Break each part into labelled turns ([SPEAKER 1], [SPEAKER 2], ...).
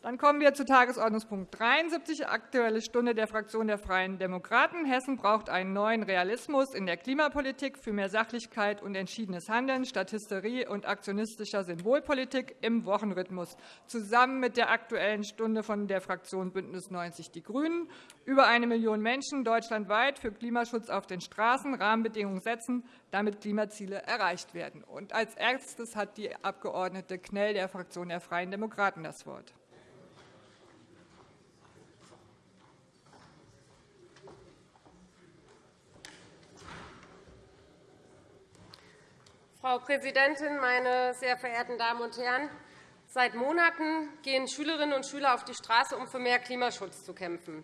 [SPEAKER 1] Dann kommen wir zu Tagesordnungspunkt 73, Aktuelle Stunde der Fraktion der Freien Demokraten. Hessen braucht einen neuen Realismus in der Klimapolitik für mehr Sachlichkeit und entschiedenes Handeln statt Hysterie und aktionistischer Symbolpolitik im Wochenrhythmus. Zusammen mit der Aktuellen Stunde von der Fraktion BÜNDNIS 90 die GRÜNEN. Über eine Million Menschen deutschlandweit für Klimaschutz auf den Straßen Rahmenbedingungen setzen, damit Klimaziele erreicht werden. als erstes hat die Abg. Knell der Fraktion der Freien Demokraten das Wort.
[SPEAKER 2] Frau Präsidentin, meine sehr verehrten Damen und Herren! Seit Monaten gehen Schülerinnen und Schüler auf die Straße, um für mehr Klimaschutz zu kämpfen.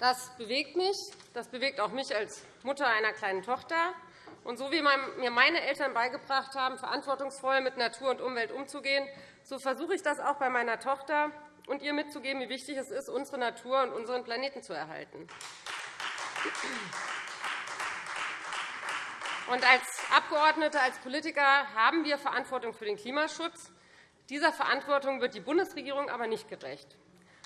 [SPEAKER 2] Das bewegt mich. Das bewegt auch mich als Mutter einer kleinen Tochter. Und so wie mir meine Eltern beigebracht haben, verantwortungsvoll mit Natur und Umwelt umzugehen, so versuche ich das auch bei meiner Tochter und ihr mitzugeben, wie wichtig es ist, unsere Natur und unseren Planeten zu erhalten. Und als Abgeordnete, als Politiker haben wir Verantwortung für den Klimaschutz. Dieser Verantwortung wird die Bundesregierung aber nicht gerecht.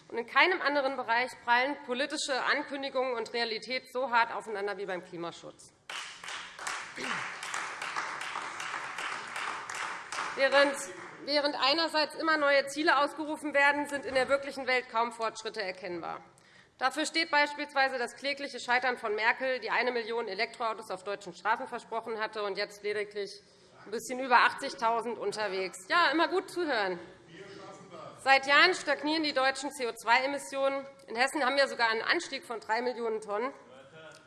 [SPEAKER 2] Und in keinem anderen Bereich prallen politische Ankündigungen und Realität so hart aufeinander wie beim Klimaschutz. Während einerseits immer neue Ziele ausgerufen werden, sind in der wirklichen Welt kaum Fortschritte erkennbar. Dafür steht beispielsweise das klägliche Scheitern von Merkel, die eine Million Elektroautos auf deutschen Straßen versprochen hatte und jetzt lediglich ein bisschen über 80.000 unterwegs. Ja, immer gut zuhören. Seit Jahren stagnieren die deutschen CO2-Emissionen. In Hessen haben wir sogar einen Anstieg von 3 Millionen Tonnen.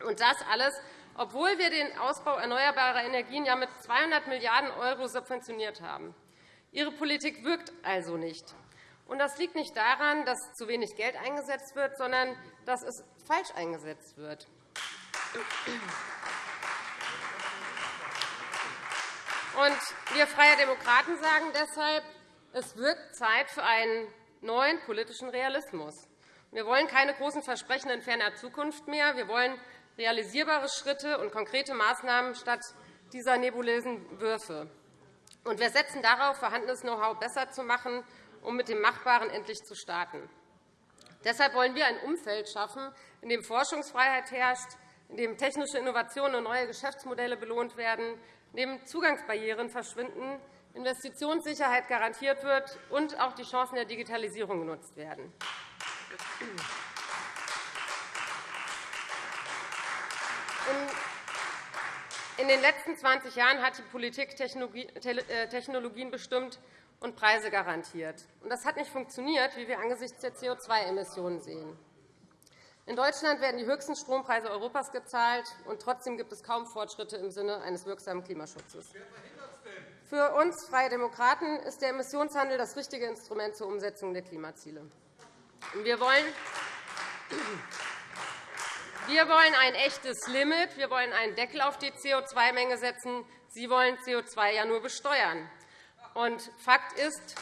[SPEAKER 2] Und das alles, obwohl wir den Ausbau erneuerbarer Energien ja mit 200 Milliarden € subventioniert haben. Ihre Politik wirkt also nicht. Das liegt nicht daran, dass zu wenig Geld eingesetzt wird, sondern dass es falsch eingesetzt wird. Wir Freie Demokraten sagen deshalb, es wird Zeit für einen neuen politischen Realismus. Wir wollen keine großen Versprechen in ferner Zukunft mehr. Wir wollen realisierbare Schritte und konkrete Maßnahmen statt dieser nebulösen Würfe. Wir setzen darauf, vorhandenes Know-how besser zu machen um mit dem Machbaren endlich zu starten. Deshalb wollen wir ein Umfeld schaffen, in dem Forschungsfreiheit herrscht, in dem technische Innovationen und neue Geschäftsmodelle belohnt werden, in dem Zugangsbarrieren verschwinden, Investitionssicherheit garantiert wird und auch die Chancen der Digitalisierung genutzt werden. In den letzten 20 Jahren hat die Politik äh, Technologien bestimmt, und Preise garantiert. Das hat nicht funktioniert, wie wir angesichts der CO2-Emissionen sehen. In Deutschland werden die höchsten Strompreise Europas gezahlt, und trotzdem gibt es kaum Fortschritte im Sinne eines wirksamen Klimaschutzes. Für uns Freie Demokraten ist der Emissionshandel das richtige Instrument zur Umsetzung der Klimaziele. Wir wollen wir wollen ein echtes Limit. Wir wollen einen Deckel auf die CO2-Menge setzen. Sie wollen CO2 ja nur besteuern. Und Fakt ist,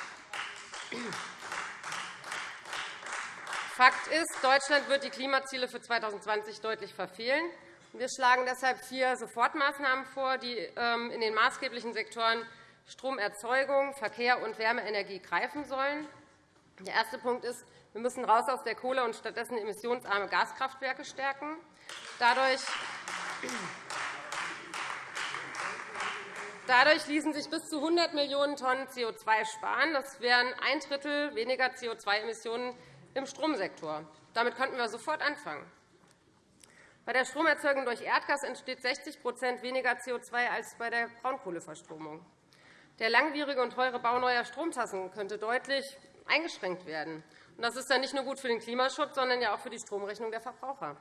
[SPEAKER 2] Fakt ist, Deutschland wird die Klimaziele für 2020 deutlich verfehlen. Wir schlagen deshalb vier Sofortmaßnahmen vor, die ähm, in den maßgeblichen Sektoren Stromerzeugung, Verkehr und Wärmeenergie greifen sollen. Der erste Punkt ist, wir müssen raus aus der Kohle und stattdessen emissionsarme Gaskraftwerke stärken. Dadurch Dadurch ließen sich bis zu 100 Millionen Tonnen CO2 sparen. Das wären ein Drittel weniger CO2-Emissionen im Stromsektor. Damit könnten wir sofort anfangen. Bei der Stromerzeugung durch Erdgas entsteht 60% weniger CO2 als bei der Braunkohleverstromung. Der langwierige und teure Bau neuer Stromtassen könnte deutlich eingeschränkt werden. Das ist dann nicht nur gut für den Klimaschutz, sondern auch für die Stromrechnung der Verbraucher.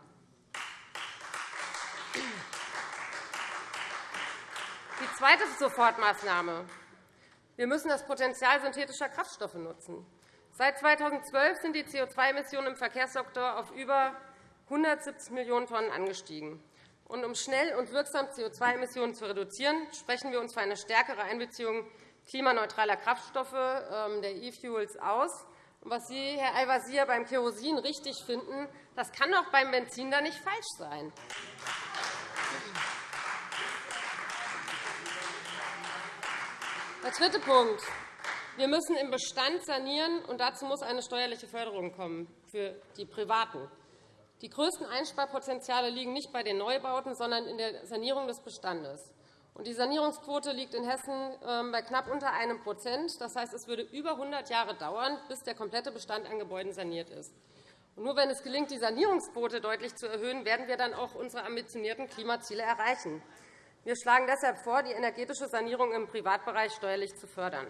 [SPEAKER 2] Zweite Sofortmaßnahme. Wir müssen das Potenzial synthetischer Kraftstoffe nutzen. Seit 2012 sind die CO2-Emissionen im Verkehrssektor auf über 170 Millionen Tonnen angestiegen. um schnell und wirksam CO2-Emissionen zu reduzieren, sprechen wir uns für eine stärkere Einbeziehung klimaneutraler Kraftstoffe, ähm, der E-Fuels, aus. was Sie, Herr Al-Wazir, beim Kerosin richtig finden, das kann auch beim Benzin da nicht falsch sein. Der dritte Punkt. Wir müssen im Bestand sanieren, und dazu muss eine steuerliche Förderung kommen für die Privaten. Die größten Einsparpotenziale liegen nicht bei den Neubauten, sondern in der Sanierung des Bestandes. Die Sanierungsquote liegt in Hessen ähm, bei knapp unter einem Prozent. Das heißt, es würde über 100 Jahre dauern, bis der komplette Bestand an Gebäuden saniert ist. nur wenn es gelingt, die Sanierungsquote deutlich zu erhöhen, werden wir dann auch unsere ambitionierten Klimaziele erreichen. Wir schlagen deshalb vor, die energetische Sanierung im Privatbereich steuerlich zu fördern.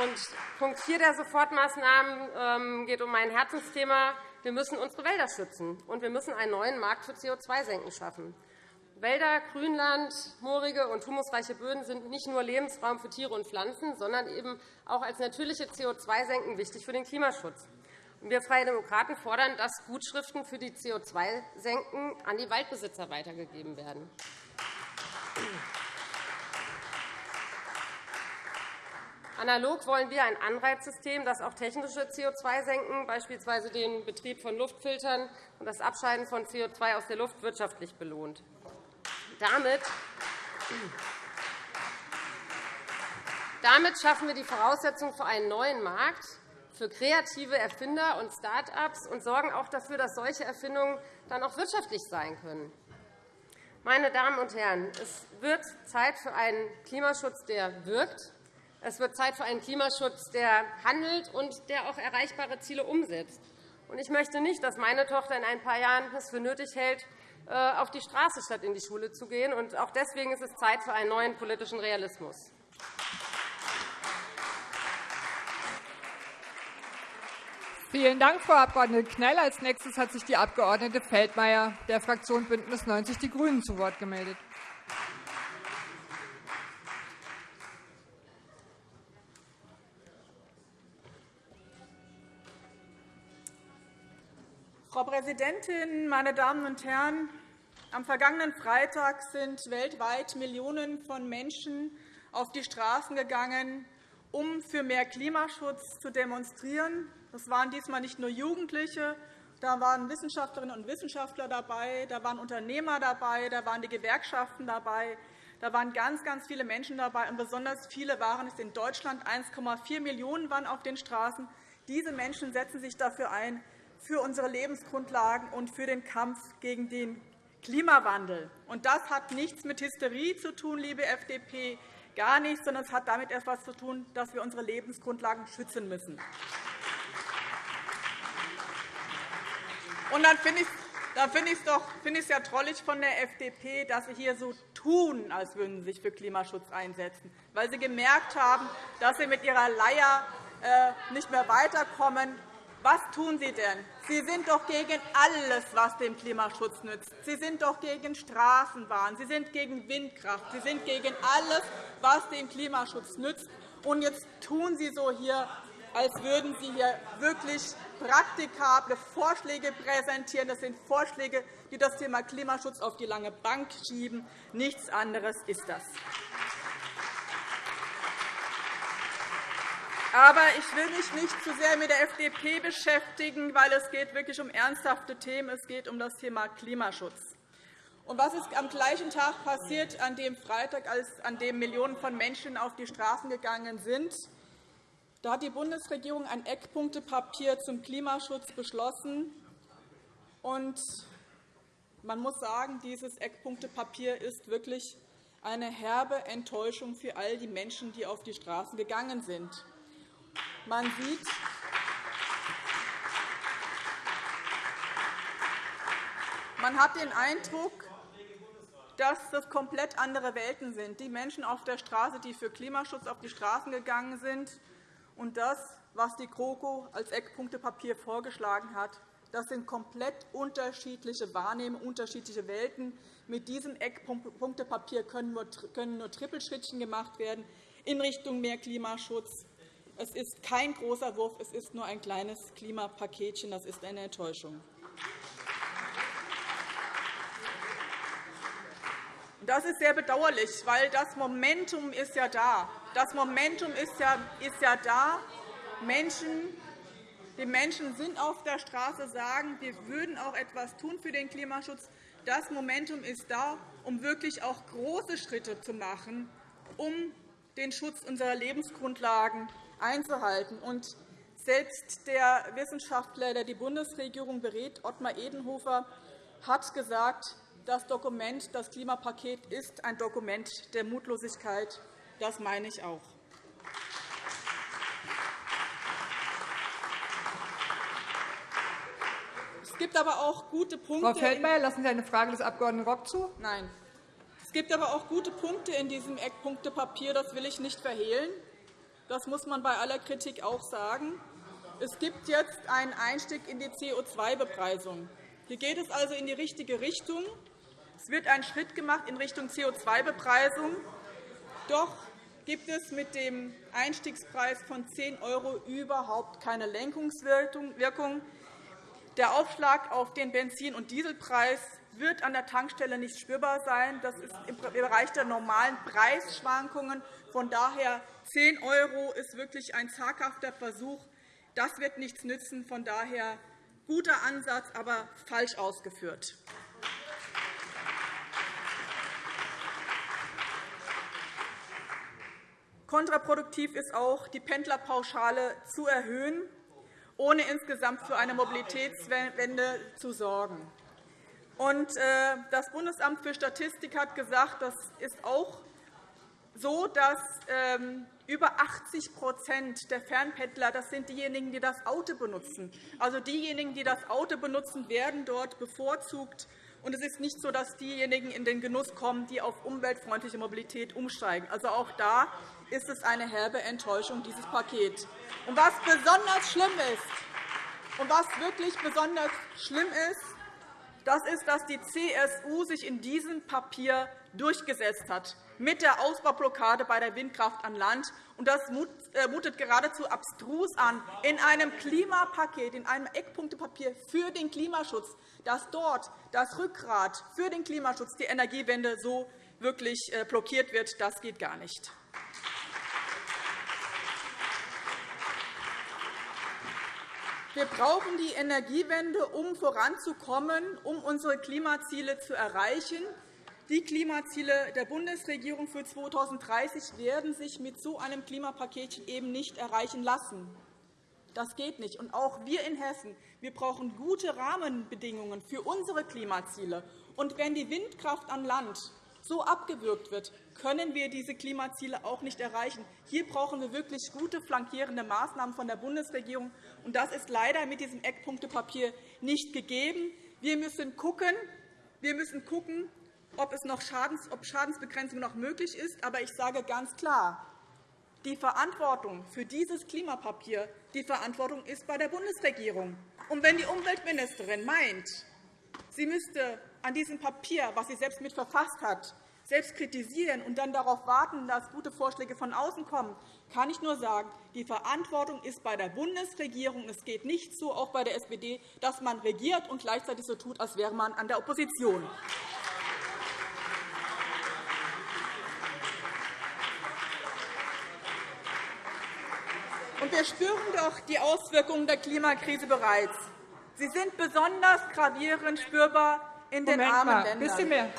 [SPEAKER 2] Und Punkt 4 der Sofortmaßnahmen ähm, geht um mein Herzensthema. Wir müssen unsere Wälder schützen, und wir müssen einen neuen Markt für CO2-Senken schaffen. Wälder, Grünland, moorige und humusreiche Böden sind nicht nur Lebensraum für Tiere und Pflanzen, sondern eben auch als natürliche CO2-Senken wichtig für den Klimaschutz. Wir Freie Demokraten fordern, dass Gutschriften für die CO2-Senken an die Waldbesitzer weitergegeben werden. Analog wollen wir ein Anreizsystem, das auch technische CO2-Senken, beispielsweise den Betrieb von Luftfiltern und das Abscheiden von CO2 aus der Luft, wirtschaftlich belohnt. Damit damit schaffen wir die Voraussetzungen für einen neuen Markt, für kreative Erfinder und Start-ups und sorgen auch dafür, dass solche Erfindungen dann auch wirtschaftlich sein können. Meine Damen und Herren, es wird Zeit für einen Klimaschutz, der wirkt. Es wird Zeit für einen Klimaschutz, der handelt und der auch erreichbare Ziele umsetzt. Ich möchte nicht, dass meine Tochter in ein paar Jahren es für nötig hält, äh, auf die Straße statt in die Schule zu gehen. Auch deswegen ist es Zeit für einen neuen politischen Realismus.
[SPEAKER 1] Vielen Dank, Frau Abg. Knell. Als nächstes hat sich die Abg. Feldmayer der Fraktion BÜNDNIS 90 die GRÜNEN zu Wort gemeldet.
[SPEAKER 3] Frau Präsidentin, meine Damen und Herren! Am vergangenen Freitag sind weltweit Millionen von Menschen auf die Straßen gegangen, um für mehr Klimaschutz zu demonstrieren. Das waren diesmal nicht nur Jugendliche, da waren Wissenschaftlerinnen und Wissenschaftler dabei, da waren Unternehmer dabei, da waren die Gewerkschaften dabei, da waren ganz, ganz viele Menschen dabei, und besonders viele waren es in Deutschland. 1,4 Millionen waren auf den Straßen. Diese Menschen setzen sich dafür ein, für unsere Lebensgrundlagen und für den Kampf gegen den Klimawandel. Und das hat nichts mit Hysterie zu tun, liebe FDP gar nichts, sondern es hat damit etwas zu tun, dass wir unsere Lebensgrundlagen schützen müssen. Und dann finde ich da finde ich es finde ja trollig von der FDP, dass Sie hier so tun, als würden Sie sich für Klimaschutz einsetzen, weil Sie gemerkt haben, dass Sie mit Ihrer Leier äh, nicht mehr weiterkommen. Was tun Sie denn? Sie sind doch gegen alles, was dem Klimaschutz nützt. Sie sind doch gegen Straßenbahnen, Sie sind gegen Windkraft, Sie sind gegen alles, was dem Klimaschutz nützt. Und jetzt tun Sie so hier, als würden Sie hier wirklich praktikable Vorschläge präsentieren. Das sind Vorschläge, die das Thema Klimaschutz auf die lange Bank schieben. Nichts anderes ist das. Aber ich will mich nicht zu sehr mit der FDP beschäftigen, weil es geht wirklich um ernsthafte Themen. Es geht um das Thema Klimaschutz. Und was ist am gleichen Tag passiert, an dem Freitag, als an dem Millionen von Menschen auf die Straßen gegangen sind? Da hat die Bundesregierung ein Eckpunktepapier zum Klimaschutz beschlossen. Und man muss sagen, dieses Eckpunktepapier ist wirklich eine herbe Enttäuschung für all die Menschen, die auf die Straßen gegangen sind. Man sieht, man hat den Eindruck, dass das komplett andere Welten sind. Die Menschen auf der Straße, die für Klimaschutz auf die Straßen gegangen sind, und das, was die GroKo als Eckpunktepapier vorgeschlagen hat, das sind komplett unterschiedliche Wahrnehmungen, unterschiedliche Welten. Mit diesem Eckpunktepapier können nur Trippelschrittchen gemacht werden in Richtung mehr Klimaschutz. Es ist kein großer Wurf, es ist nur ein kleines Klimapaketchen. Das ist eine Enttäuschung. Das ist sehr bedauerlich, weil das Momentum ist ja da. Das Momentum ist ja, ist ja da. Menschen, die Menschen sind auf der Straße, sagen, wir würden auch etwas tun für den Klimaschutz. Das Momentum ist da, um wirklich auch große Schritte zu machen, um den Schutz unserer Lebensgrundlagen einzuhalten. Und selbst der Wissenschaftler, der die Bundesregierung berät, Ottmar Edenhofer, hat gesagt, das Dokument, das Klimapaket, ist ein Dokument der Mutlosigkeit. Das meine ich auch. Es gibt aber auch gute Punkte.
[SPEAKER 1] Frau Feldmayer, lassen Sie eine Frage des Abg. Rock zu?
[SPEAKER 3] Nein. Es gibt aber auch gute Punkte in diesem Eckpunktepapier. Das will ich nicht verhehlen. Das muss man bei aller Kritik auch sagen. Es gibt jetzt einen Einstieg in die CO2-Bepreisung. Hier geht es also in die richtige Richtung. Es wird ein Schritt gemacht in Richtung CO2-Bepreisung. Doch gibt es mit dem Einstiegspreis von 10 € überhaupt keine Lenkungswirkung. Der Aufschlag auf den Benzin- und Dieselpreis wird an der Tankstelle nicht spürbar sein. Das ist im Bereich der normalen Preisschwankungen. Von daher 10 € ist wirklich ein zaghafter Versuch. Das wird nichts nützen. Von daher guter Ansatz, aber falsch ausgeführt. Kontraproduktiv ist auch, die Pendlerpauschale zu erhöhen ohne insgesamt für eine Mobilitätswende zu sorgen. Äh, das Bundesamt für Statistik hat gesagt, das ist auch so, dass ähm, über 80% der Fernpendler das sind diejenigen, die das Auto benutzen. Also diejenigen, die das Auto benutzen, werden dort bevorzugt. Und es ist nicht so, dass diejenigen in den Genuss kommen, die auf umweltfreundliche Mobilität umsteigen. Also auch da ist es eine herbe Enttäuschung, dieses Paket. Und was besonders schlimm ist, und was wirklich besonders schlimm ist, das ist, dass die CSU sich in diesem Papier durchgesetzt hat mit der Ausbaublockade bei der Windkraft an Land. Und das äh, mutet geradezu abstrus an, in einem Klimapaket, in einem Eckpunktepapier für den Klimaschutz, dass dort das Rückgrat für den Klimaschutz, die Energiewende, so wirklich äh, blockiert wird. Das geht gar nicht. Wir brauchen die Energiewende, um voranzukommen, um unsere Klimaziele zu erreichen. Die Klimaziele der Bundesregierung für 2030 werden sich mit so einem Klimapaket eben nicht erreichen lassen. Das geht nicht. Und auch wir in Hessen wir brauchen gute Rahmenbedingungen für unsere Klimaziele. Und wenn die Windkraft an Land so abgewürgt wird, können wir diese Klimaziele auch nicht erreichen. Hier brauchen wir wirklich gute flankierende Maßnahmen von der Bundesregierung. Und das ist leider mit diesem Eckpunktepapier nicht gegeben. Wir müssen schauen, wir müssen gucken ob, es noch Schadens, ob Schadensbegrenzung noch möglich ist. Aber ich sage ganz klar, die Verantwortung für dieses Klimapapier die Verantwortung ist bei der Bundesregierung. Und wenn die Umweltministerin meint, sie müsste an diesem Papier, das sie selbst mit verfasst hat, selbst kritisieren und dann darauf warten, dass gute Vorschläge von außen kommen, kann ich nur sagen, die Verantwortung ist bei der Bundesregierung. Es geht nicht so, auch bei der SPD, dass man regiert und gleichzeitig so tut, als wäre man an der Opposition. Wir spüren doch die Auswirkungen der Klimakrise bereits. Sie sind besonders gravierend spürbar in den
[SPEAKER 1] Moment
[SPEAKER 3] armen
[SPEAKER 1] mal.
[SPEAKER 3] Ländern.
[SPEAKER 1] Bisschen mehr,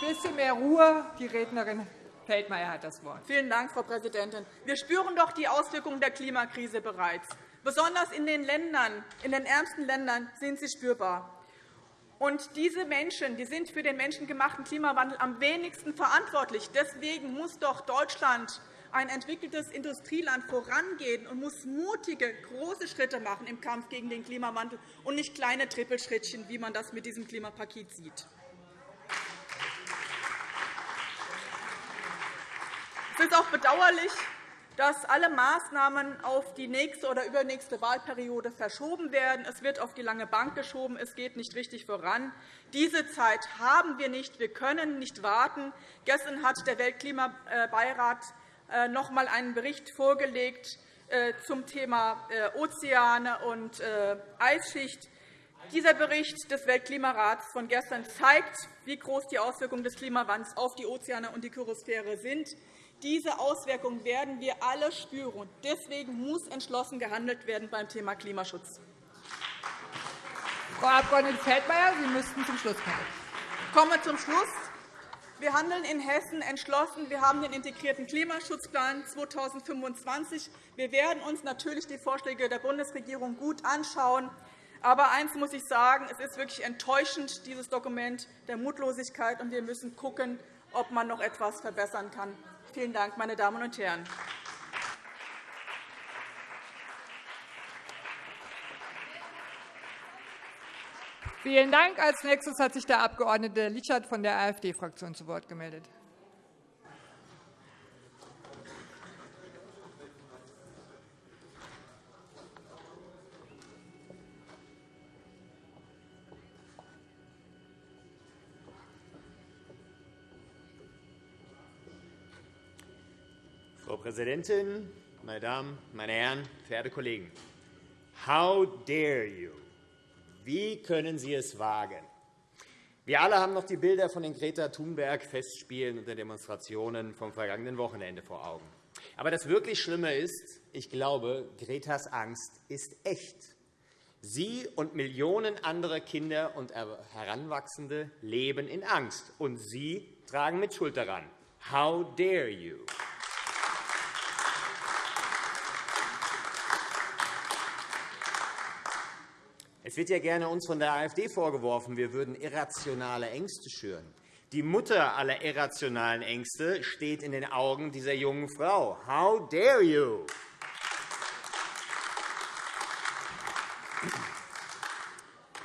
[SPEAKER 1] bisschen mehr Ruhe. Die Rednerin Feldmayer hat das Wort.
[SPEAKER 3] Vielen Dank, Frau Präsidentin. Wir spüren doch die Auswirkungen der Klimakrise bereits. Besonders in den, Ländern, in den ärmsten Ländern sind sie spürbar. Und diese Menschen die sind für den menschengemachten Klimawandel am wenigsten verantwortlich. Deswegen muss doch Deutschland ein entwickeltes Industrieland vorangehen und muss mutige, große Schritte machen im Kampf gegen den Klimawandel und nicht kleine Trippelschrittchen, wie man das mit diesem Klimapaket sieht. Es ist auch bedauerlich, dass alle Maßnahmen auf die nächste oder übernächste Wahlperiode verschoben werden. Es wird auf die lange Bank geschoben. Es geht nicht richtig voran. Diese Zeit haben wir nicht. Wir können nicht warten. Gestern hat der Weltklimabeirat noch einmal einen Bericht vorgelegt äh, zum Thema äh, Ozeane und Eisschicht. Dieser Bericht des Weltklimarats von gestern zeigt, wie groß die Auswirkungen des Klimawandels auf die Ozeane und die Chirosphäre sind. Diese Auswirkungen werden wir alle spüren. Deswegen muss entschlossen gehandelt werden beim Thema Klimaschutz.
[SPEAKER 1] Frau Abg. Feldmayer, Sie müssten zum Schluss kommen.
[SPEAKER 3] Ich komme zum Schluss. Wir handeln in Hessen entschlossen. Wir haben den integrierten Klimaschutzplan 2025. Wir werden uns natürlich die Vorschläge der Bundesregierung gut anschauen. Aber eines muss ich sagen, es ist wirklich enttäuschend, dieses Dokument der Mutlosigkeit, und wir müssen schauen, ob man noch etwas verbessern kann. Vielen Dank, meine Damen und Herren.
[SPEAKER 1] Vielen Dank. Als nächstes hat sich der Abg. Lichert von der AfD-Fraktion zu Wort gemeldet.
[SPEAKER 4] Frau Präsidentin, meine Damen, meine Herren, verehrte Kollegen! How dare you? Wie können Sie es wagen? Wir alle haben noch die Bilder von den Greta Thunberg-Festspielen und den Demonstrationen vom vergangenen Wochenende vor Augen. Aber das wirklich Schlimme ist, ich glaube, Gretas Angst ist echt. Sie und Millionen andere Kinder und Heranwachsende leben in Angst, und Sie tragen mit Schuld daran. How dare you? Es wird ja gerne uns von der AfD vorgeworfen, wir würden irrationale Ängste schüren. Die Mutter aller irrationalen Ängste steht in den Augen dieser jungen Frau. How dare you?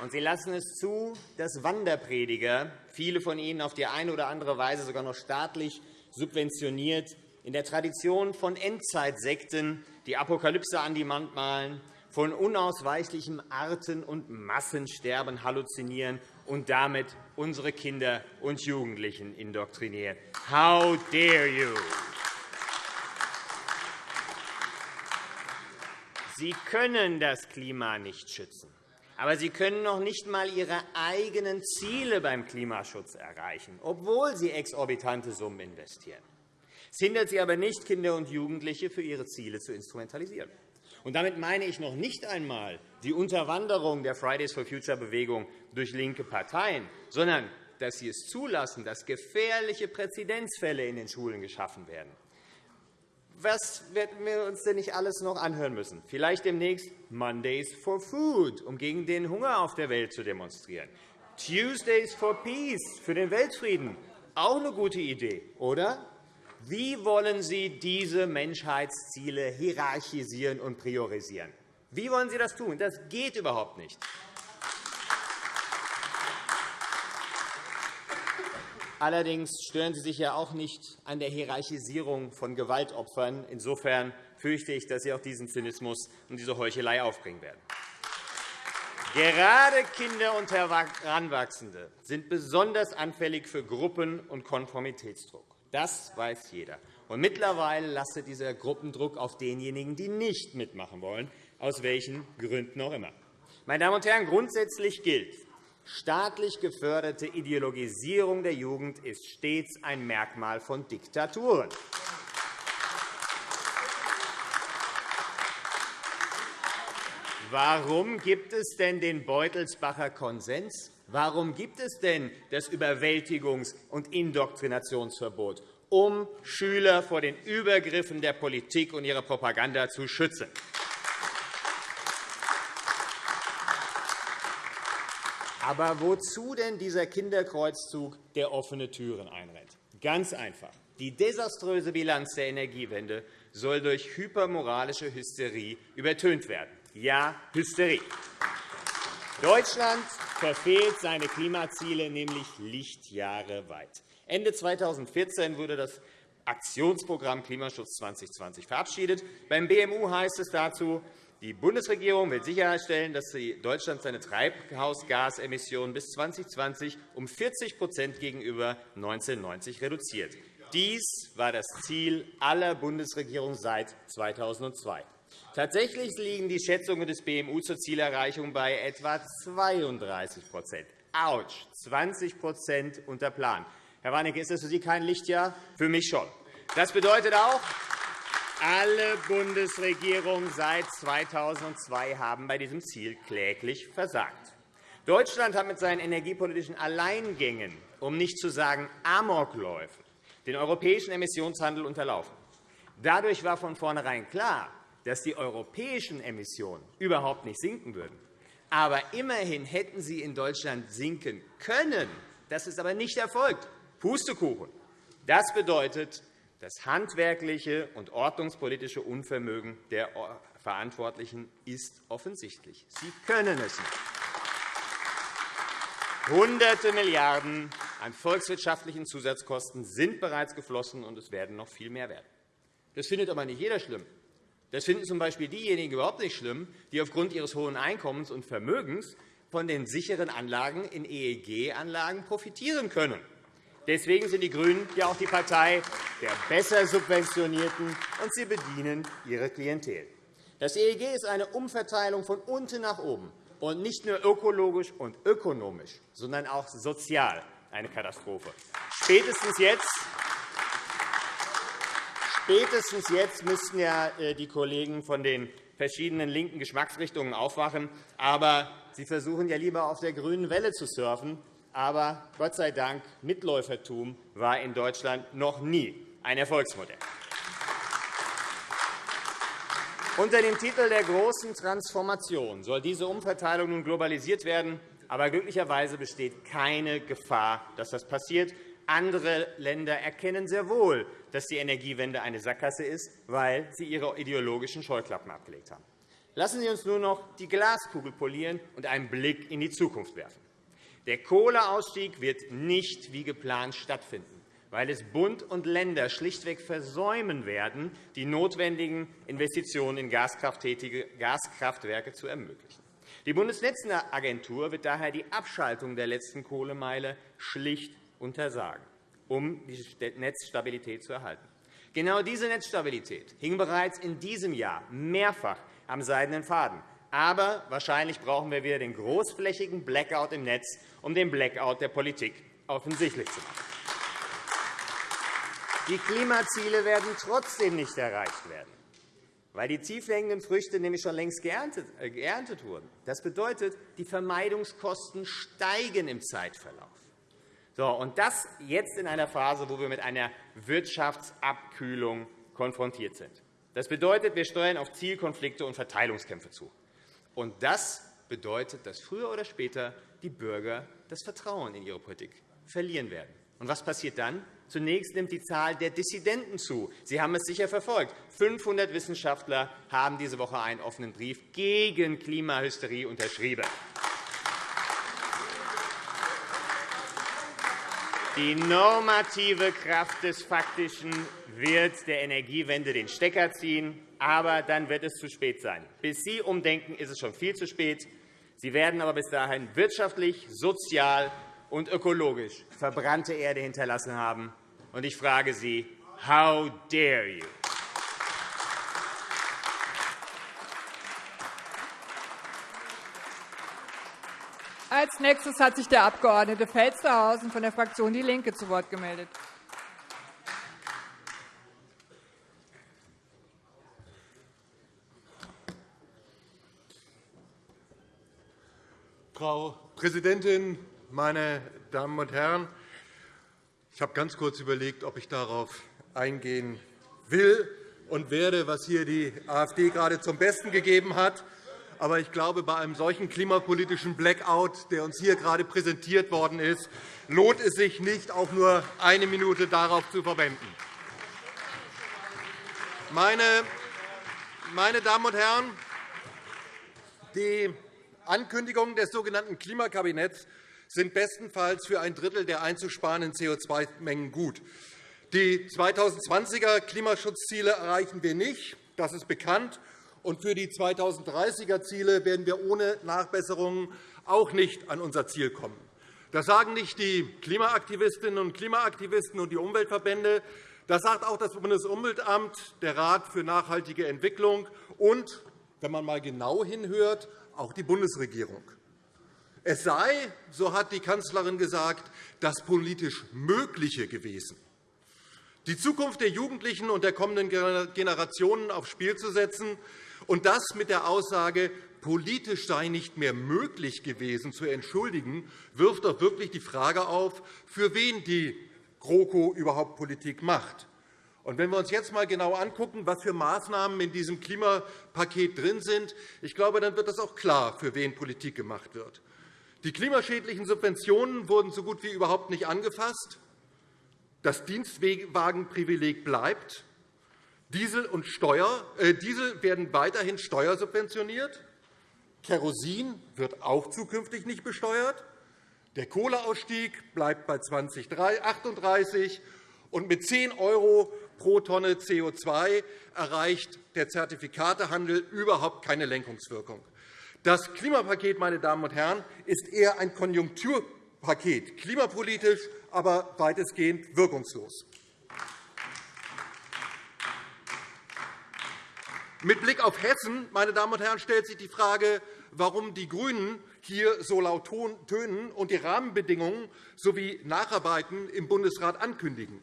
[SPEAKER 4] Und Sie lassen es zu, dass Wanderprediger, viele von ihnen auf die eine oder andere Weise sogar noch staatlich subventioniert, in der Tradition von Endzeitsekten die Apokalypse an die Wand malen von unausweichlichem Arten- und Massensterben halluzinieren und damit unsere Kinder und Jugendlichen indoktrinieren. How dare you? Sie können das Klima nicht schützen. Aber Sie können noch nicht einmal Ihre eigenen Ziele beim Klimaschutz erreichen, obwohl Sie exorbitante Summen investieren. Es hindert Sie aber nicht, Kinder und Jugendliche für ihre Ziele zu instrumentalisieren. Und damit meine ich noch nicht einmal die Unterwanderung der Fridays for Future Bewegung durch linke Parteien, sondern dass sie es zulassen, dass gefährliche Präzedenzfälle in den Schulen geschaffen werden. Was werden wir uns denn nicht alles noch anhören müssen? Vielleicht demnächst Mondays for Food, um gegen den Hunger auf der Welt zu demonstrieren. Tuesdays for Peace für den Weltfrieden. Auch eine gute Idee, oder? Wie wollen Sie diese Menschheitsziele hierarchisieren und priorisieren? Wie wollen Sie das tun? Das geht überhaupt nicht. Allerdings stören Sie sich ja auch nicht an der Hierarchisierung von Gewaltopfern. Insofern fürchte ich, dass Sie auch diesen Zynismus und diese Heuchelei aufbringen werden. Gerade Kinder und Heranwachsende sind besonders anfällig für Gruppen- und Konformitätsdruck. Das weiß jeder. Und mittlerweile lastet dieser Gruppendruck auf denjenigen, die nicht mitmachen wollen, aus welchen Gründen auch immer. Meine Damen und Herren, grundsätzlich gilt, staatlich geförderte Ideologisierung der Jugend ist stets ein Merkmal von Diktaturen. Warum gibt es denn den Beutelsbacher Konsens? Warum gibt es denn das Überwältigungs- und Indoktrinationsverbot? Um Schüler vor den Übergriffen der Politik und ihrer Propaganda zu schützen. Aber wozu denn dieser Kinderkreuzzug, der offene Türen einrennt? Ganz einfach. Die desaströse Bilanz der Energiewende soll durch hypermoralische Hysterie übertönt werden. Ja, Hysterie. Deutschland verfehlt seine Klimaziele nämlich Lichtjahre weit. Ende 2014 wurde das Aktionsprogramm Klimaschutz 2020 verabschiedet. Beim BMU heißt es dazu, die Bundesregierung will sicherstellen, dass Deutschland seine Treibhausgasemissionen bis 2020 um 40% gegenüber 1990 reduziert. Dies war das Ziel aller Bundesregierungen seit 2002. Tatsächlich liegen die Schätzungen des BMU zur Zielerreichung bei etwa 32 Autsch, 20% unter Plan. Herr Warnecke, ist das für Sie kein Lichtjahr? Für mich schon. Das bedeutet auch, alle Bundesregierungen seit 2002 haben bei diesem Ziel kläglich versagt. Deutschland hat mit seinen energiepolitischen Alleingängen, um nicht zu sagen Amokläufen, den europäischen Emissionshandel unterlaufen. Dadurch war von vornherein klar, dass die europäischen Emissionen überhaupt nicht sinken würden. Aber immerhin hätten sie in Deutschland sinken können. Das ist aber nicht erfolgt. Pustekuchen. Das bedeutet, das handwerkliche und ordnungspolitische Unvermögen der Verantwortlichen ist offensichtlich. Sie können es nicht. Hunderte Milliarden an volkswirtschaftlichen Zusatzkosten sind bereits geflossen, und es werden noch viel mehr werden. Das findet aber nicht jeder schlimm. Das finden z.B. diejenigen überhaupt nicht schlimm, die aufgrund ihres hohen Einkommens und Vermögens von den sicheren Anlagen in EEG-Anlagen profitieren können. Deswegen sind die GRÜNEN ja auch die Partei der besser Subventionierten, und sie bedienen ihre Klientel. Das EEG ist eine Umverteilung von unten nach oben und nicht nur ökologisch und ökonomisch, sondern auch sozial eine Katastrophe. Spätestens jetzt Spätestens jetzt müssten ja äh, die Kollegen von den verschiedenen linken Geschmacksrichtungen aufwachen. Aber sie versuchen ja lieber auf der grünen Welle zu surfen. Aber Gott sei Dank, Mitläufertum war in Deutschland noch nie ein Erfolgsmodell. Unter dem Titel der großen Transformation soll diese Umverteilung nun globalisiert werden. Aber glücklicherweise besteht keine Gefahr, dass das passiert. Andere Länder erkennen sehr wohl, dass die Energiewende eine Sackgasse ist, weil sie ihre ideologischen Scheuklappen abgelegt haben. Lassen Sie uns nur noch die Glaskugel polieren und einen Blick in die Zukunft werfen. Der Kohleausstieg wird nicht wie geplant stattfinden, weil es Bund und Länder schlichtweg versäumen werden, die notwendigen Investitionen in gaskrafttätige Gaskraftwerke zu ermöglichen. Die Bundesnetzagentur wird daher die Abschaltung der letzten Kohlemeile schlicht untersagen, um die Netzstabilität zu erhalten. Genau diese Netzstabilität hing bereits in diesem Jahr mehrfach am seidenen Faden. Aber wahrscheinlich brauchen wir wieder den großflächigen Blackout im Netz, um den Blackout der Politik offensichtlich zu machen. Die Klimaziele werden trotzdem nicht erreicht werden, weil die tiefhängenden Früchte nämlich schon längst geerntet äh, wurden. Das bedeutet, die Vermeidungskosten steigen im Zeitverlauf. So, und das jetzt in einer Phase, wo wir mit einer Wirtschaftsabkühlung konfrontiert sind. Das bedeutet, wir steuern auf Zielkonflikte und Verteilungskämpfe zu. Und das bedeutet, dass früher oder später die Bürger das Vertrauen in ihre Politik verlieren werden. Und was passiert dann? Zunächst nimmt die Zahl der Dissidenten zu. Sie haben es sicher verfolgt. 500 Wissenschaftler haben diese Woche einen offenen Brief gegen Klimahysterie unterschrieben. Die normative Kraft des Faktischen wird der Energiewende den Stecker ziehen. Aber dann wird es zu spät sein. Bis Sie umdenken, ist es schon viel zu spät. Sie werden aber bis dahin wirtschaftlich, sozial und ökologisch verbrannte Erde hinterlassen haben. Ich frage Sie, how dare you?
[SPEAKER 1] Als nächstes hat sich der Abg. Felstehausen von der Fraktion DIE LINKE zu Wort gemeldet.
[SPEAKER 5] Frau Präsidentin, meine Damen und Herren! Ich habe ganz kurz überlegt, ob ich darauf eingehen will und werde, was hier die AfD gerade zum Besten gegeben hat. Aber ich glaube, bei einem solchen klimapolitischen Blackout, der uns hier gerade präsentiert worden ist, lohnt es sich nicht, auch nur eine Minute darauf zu verwenden. Meine Damen und Herren, die Ankündigungen des sogenannten Klimakabinetts sind bestenfalls für ein Drittel der einzusparenden CO2-Mengen gut. Die 2020er Klimaschutzziele erreichen wir nicht. Das ist bekannt. Und für die 2030er-Ziele werden wir ohne Nachbesserungen auch nicht an unser Ziel kommen. Das sagen nicht die Klimaaktivistinnen und Klimaaktivisten und die Umweltverbände. Das sagt auch das Bundesumweltamt, der Rat für nachhaltige Entwicklung und, wenn man einmal genau hinhört, auch die Bundesregierung. Es sei, so hat die Kanzlerin gesagt, das politisch Mögliche gewesen. Die Zukunft der Jugendlichen und der kommenden Generationen aufs Spiel zu setzen, und das mit der Aussage, politisch sei nicht mehr möglich gewesen, zu entschuldigen, wirft doch wirklich die Frage auf, für wen die GroKo überhaupt Politik macht. Und wenn wir uns jetzt einmal genau angucken, was für Maßnahmen in diesem Klimapaket drin sind, ich glaube, dann wird das auch klar, für wen Politik gemacht wird. Die klimaschädlichen Subventionen wurden so gut wie überhaupt nicht angefasst. Das Dienstwagenprivileg bleibt. Diesel, und Steuer, äh, Diesel werden weiterhin steuersubventioniert. Kerosin wird auch zukünftig nicht besteuert. Der Kohleausstieg bleibt bei 2038 und mit 10 € pro Tonne CO2 erreicht der Zertifikatehandel überhaupt keine Lenkungswirkung. Das Klimapaket meine Damen und Herren, ist eher ein Konjunkturpaket, klimapolitisch, aber weitestgehend wirkungslos. Mit Blick auf Hessen meine Damen und Herren, stellt sich die Frage, warum die GRÜNEN hier so laut tönen und die Rahmenbedingungen sowie Nacharbeiten im Bundesrat ankündigen.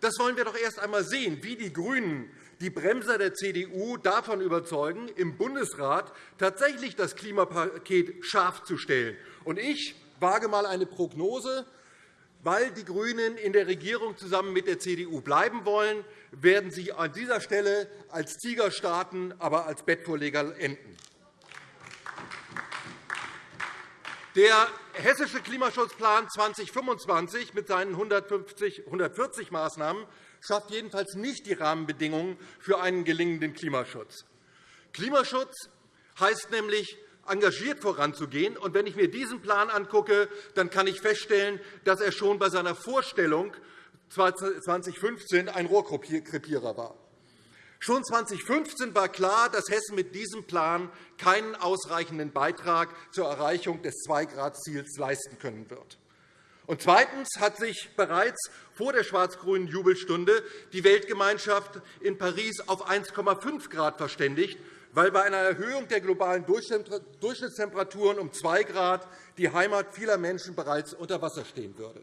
[SPEAKER 5] Das wollen wir doch erst einmal sehen, wie die GRÜNEN die Bremser der CDU davon überzeugen, im Bundesrat tatsächlich das Klimapaket scharf zu stellen. Ich wage einmal eine Prognose. Weil die GRÜNEN in der Regierung zusammen mit der CDU bleiben wollen, werden sie an dieser Stelle als Tiger starten, aber als Bettvorleger enden. Der Hessische Klimaschutzplan 2025 mit seinen 150, 140 Maßnahmen schafft jedenfalls nicht die Rahmenbedingungen für einen gelingenden Klimaschutz. Klimaschutz heißt nämlich, engagiert voranzugehen. Und wenn ich mir diesen Plan angucke, dann kann ich feststellen, dass er schon bei seiner Vorstellung 2015 ein Rohrkrepierer war. Schon 2015 war klar, dass Hessen mit diesem Plan keinen ausreichenden Beitrag zur Erreichung des 2-Grad-Ziels leisten können wird. Und zweitens hat sich bereits vor der schwarz-grünen Jubelstunde die Weltgemeinschaft in Paris auf 1,5 Grad verständigt, weil bei einer Erhöhung der globalen Durchschnittstemperaturen um 2 Grad die Heimat vieler Menschen bereits unter Wasser stehen würde.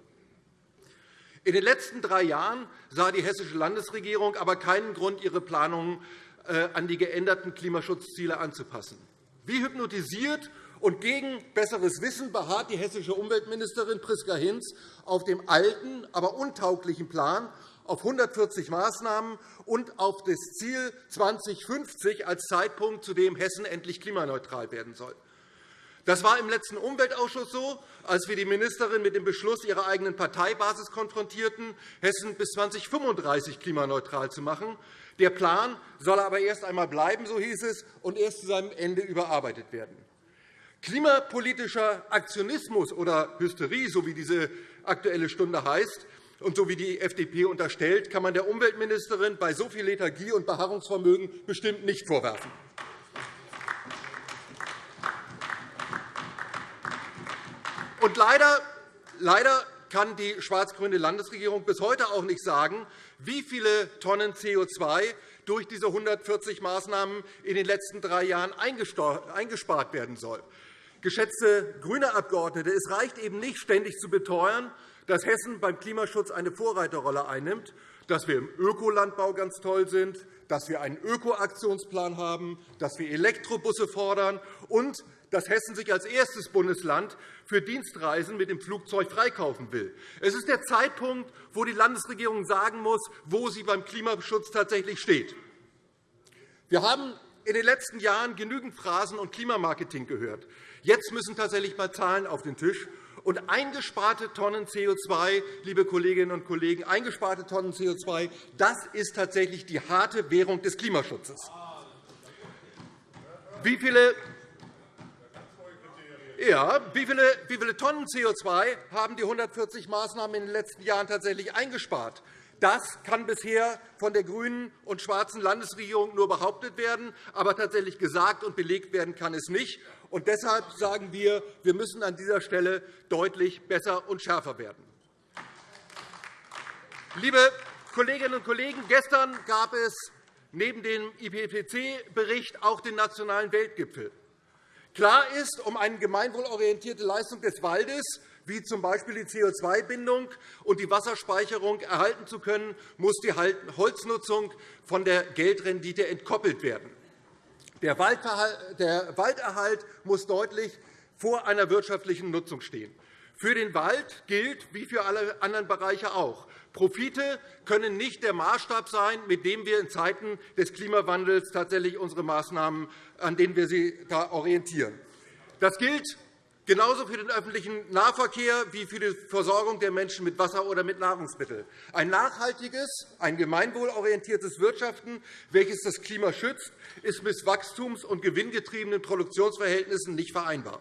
[SPEAKER 5] In den letzten drei Jahren sah die hessische Landesregierung aber keinen Grund, ihre Planungen äh, an die geänderten Klimaschutzziele anzupassen. Wie hypnotisiert und gegen besseres Wissen beharrt die hessische Umweltministerin Priska Hinz auf dem alten, aber untauglichen Plan auf 140 Maßnahmen und auf das Ziel 2050 als Zeitpunkt, zu dem Hessen endlich klimaneutral werden soll. Das war im letzten Umweltausschuss so, als wir die Ministerin mit dem Beschluss ihrer eigenen Parteibasis konfrontierten, Hessen bis 2035 klimaneutral zu machen. Der Plan soll aber erst einmal bleiben, so hieß es, und erst zu seinem Ende überarbeitet werden. Klimapolitischer Aktionismus oder Hysterie, so wie diese Aktuelle Stunde heißt, und so wie die FDP unterstellt, kann man der Umweltministerin bei so viel Lethargie und Beharrungsvermögen bestimmt nicht vorwerfen. Und leider, leider kann die schwarz-grüne Landesregierung bis heute auch nicht sagen, wie viele Tonnen CO2 durch diese 140 Maßnahmen in den letzten drei Jahren eingespart werden soll. Geschätzte grüne Abgeordnete, es reicht eben nicht, ständig zu beteuern, dass Hessen beim Klimaschutz eine Vorreiterrolle einnimmt, dass wir im Ökolandbau ganz toll sind, dass wir einen Ökoaktionsplan haben, dass wir Elektrobusse fordern und dass Hessen sich als erstes Bundesland für Dienstreisen mit dem Flugzeug freikaufen will. Es ist der Zeitpunkt, wo die Landesregierung sagen muss, wo sie beim Klimaschutz tatsächlich steht. Wir haben in den letzten Jahren genügend Phrasen und Klimamarketing gehört. Jetzt müssen tatsächlich einmal Zahlen auf den Tisch. Und eingesparte Tonnen CO2, liebe Kolleginnen und Kollegen, eingesparte Tonnen CO2, das ist tatsächlich die harte Währung des Klimaschutzes. Wie viele ja, wie viele, wie viele Tonnen CO2 haben die 140 Maßnahmen in den letzten Jahren tatsächlich eingespart? Das kann bisher von der grünen und schwarzen Landesregierung nur behauptet werden, aber tatsächlich gesagt und belegt werden kann es nicht. Und deshalb sagen wir, wir müssen an dieser Stelle deutlich besser und schärfer werden. Liebe Kolleginnen und Kollegen, gestern gab es neben dem IPCC-Bericht auch den Nationalen Weltgipfel. Klar ist, um eine gemeinwohlorientierte Leistung des Waldes wie z. B. die CO2-Bindung und die Wasserspeicherung erhalten zu können, muss die Holznutzung von der Geldrendite entkoppelt werden. Der Walderhalt muss deutlich vor einer wirtschaftlichen Nutzung stehen. Für den Wald gilt, wie für alle anderen Bereiche auch, Profite können nicht der Maßstab sein, mit dem wir in Zeiten des Klimawandels tatsächlich unsere Maßnahmen, an denen wir sie da orientieren. Das gilt genauso für den öffentlichen Nahverkehr wie für die Versorgung der Menschen mit Wasser oder mit Nahrungsmitteln. Ein nachhaltiges, ein gemeinwohlorientiertes Wirtschaften, welches das Klima schützt, ist mit wachstums- und gewinngetriebenen Produktionsverhältnissen nicht vereinbar.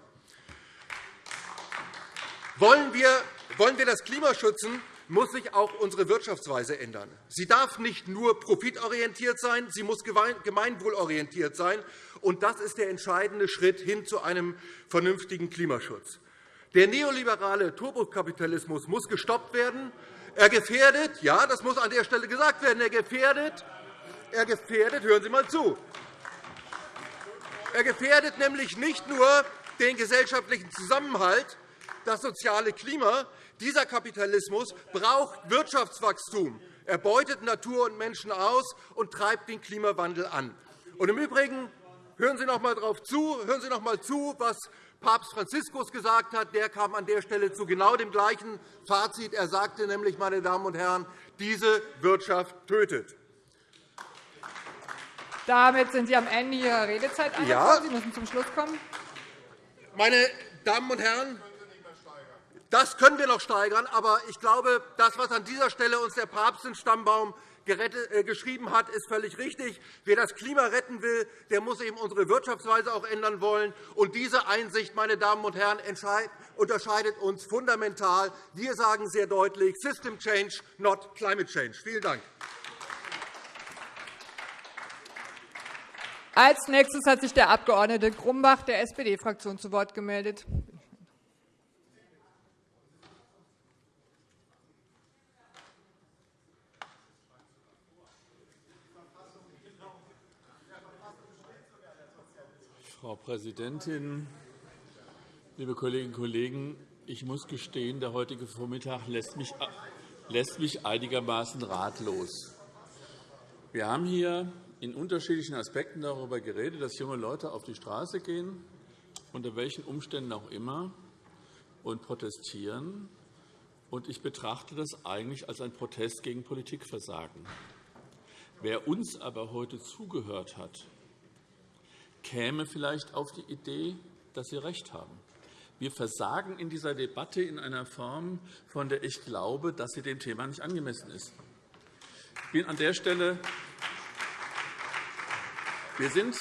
[SPEAKER 5] Wollen wir das Klima schützen, muss sich auch unsere Wirtschaftsweise ändern. Sie darf nicht nur profitorientiert sein, sie muss gemeinwohlorientiert sein. Und das ist der entscheidende Schritt hin zu einem vernünftigen Klimaschutz. Der neoliberale Turbokapitalismus muss gestoppt werden. Er gefährdet, ja, das muss an der Stelle gesagt werden, er gefährdet, er gefährdet, hören Sie einmal zu, er gefährdet nämlich nicht nur den gesellschaftlichen Zusammenhalt, das soziale Klima, dieser Kapitalismus braucht Wirtschaftswachstum. Er beutet Natur und Menschen aus und treibt den Klimawandel an. Und Im Übrigen hören Sie noch einmal darauf zu, hören Sie noch einmal zu, was Papst Franziskus gesagt hat. Der kam an der Stelle zu genau dem gleichen Fazit. Er sagte nämlich, meine Damen und Herren, diese Wirtschaft tötet.
[SPEAKER 1] Damit sind Sie am Ende Ihrer Redezeit angekommen. Ja. Sie müssen zum Schluss kommen.
[SPEAKER 5] Meine Damen und Herren, das können wir noch steigern. Aber ich glaube, das, was an dieser Stelle uns der Papst in Stammbaum äh, geschrieben hat, ist völlig richtig. Wer das Klima retten will, der muss eben unsere Wirtschaftsweise auch ändern wollen. Und diese Einsicht, meine Damen und Herren, unterscheidet uns fundamental. Wir sagen sehr deutlich, System Change, not Climate Change. Vielen Dank.
[SPEAKER 1] Als nächstes hat sich der Abg. Grumbach der SPD-Fraktion zu Wort gemeldet.
[SPEAKER 6] Frau Präsidentin, liebe Kolleginnen und Kollegen! Ich muss gestehen, der heutige Vormittag lässt mich, einigermaßen ratlos. Wir haben hier in unterschiedlichen Aspekten darüber geredet, dass junge Leute auf die Straße gehen, unter welchen Umständen auch immer, und protestieren. Ich betrachte das eigentlich als einen Protest gegen Politikversagen. Wer uns aber heute zugehört hat, käme vielleicht auf die Idee, dass Sie recht haben. Wir versagen in dieser Debatte in einer Form, von der ich glaube, dass sie dem Thema nicht angemessen ist. Ich bin an der Stelle wir, sind,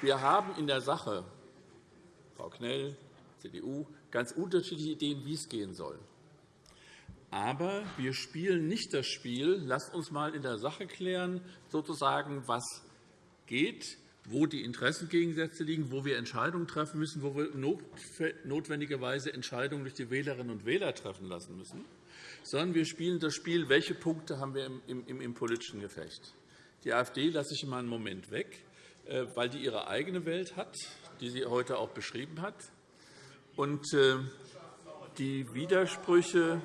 [SPEAKER 6] wir haben in der Sache, Frau Knell, CDU, ganz unterschiedliche Ideen, wie es gehen soll. Aber wir spielen nicht das Spiel, lasst uns einmal in der Sache klären, sozusagen, was geht, wo die Interessengegensätze liegen, wo wir Entscheidungen treffen müssen, wo wir notwendigerweise Entscheidungen durch die Wählerinnen und Wähler treffen lassen müssen, sondern wir spielen das Spiel, welche Punkte haben wir im, im, im politischen Gefecht. Die AfD lasse ich einmal einen Moment weg, äh, weil die ihre eigene Welt hat, die sie heute auch beschrieben hat. Und äh, die Widersprüche,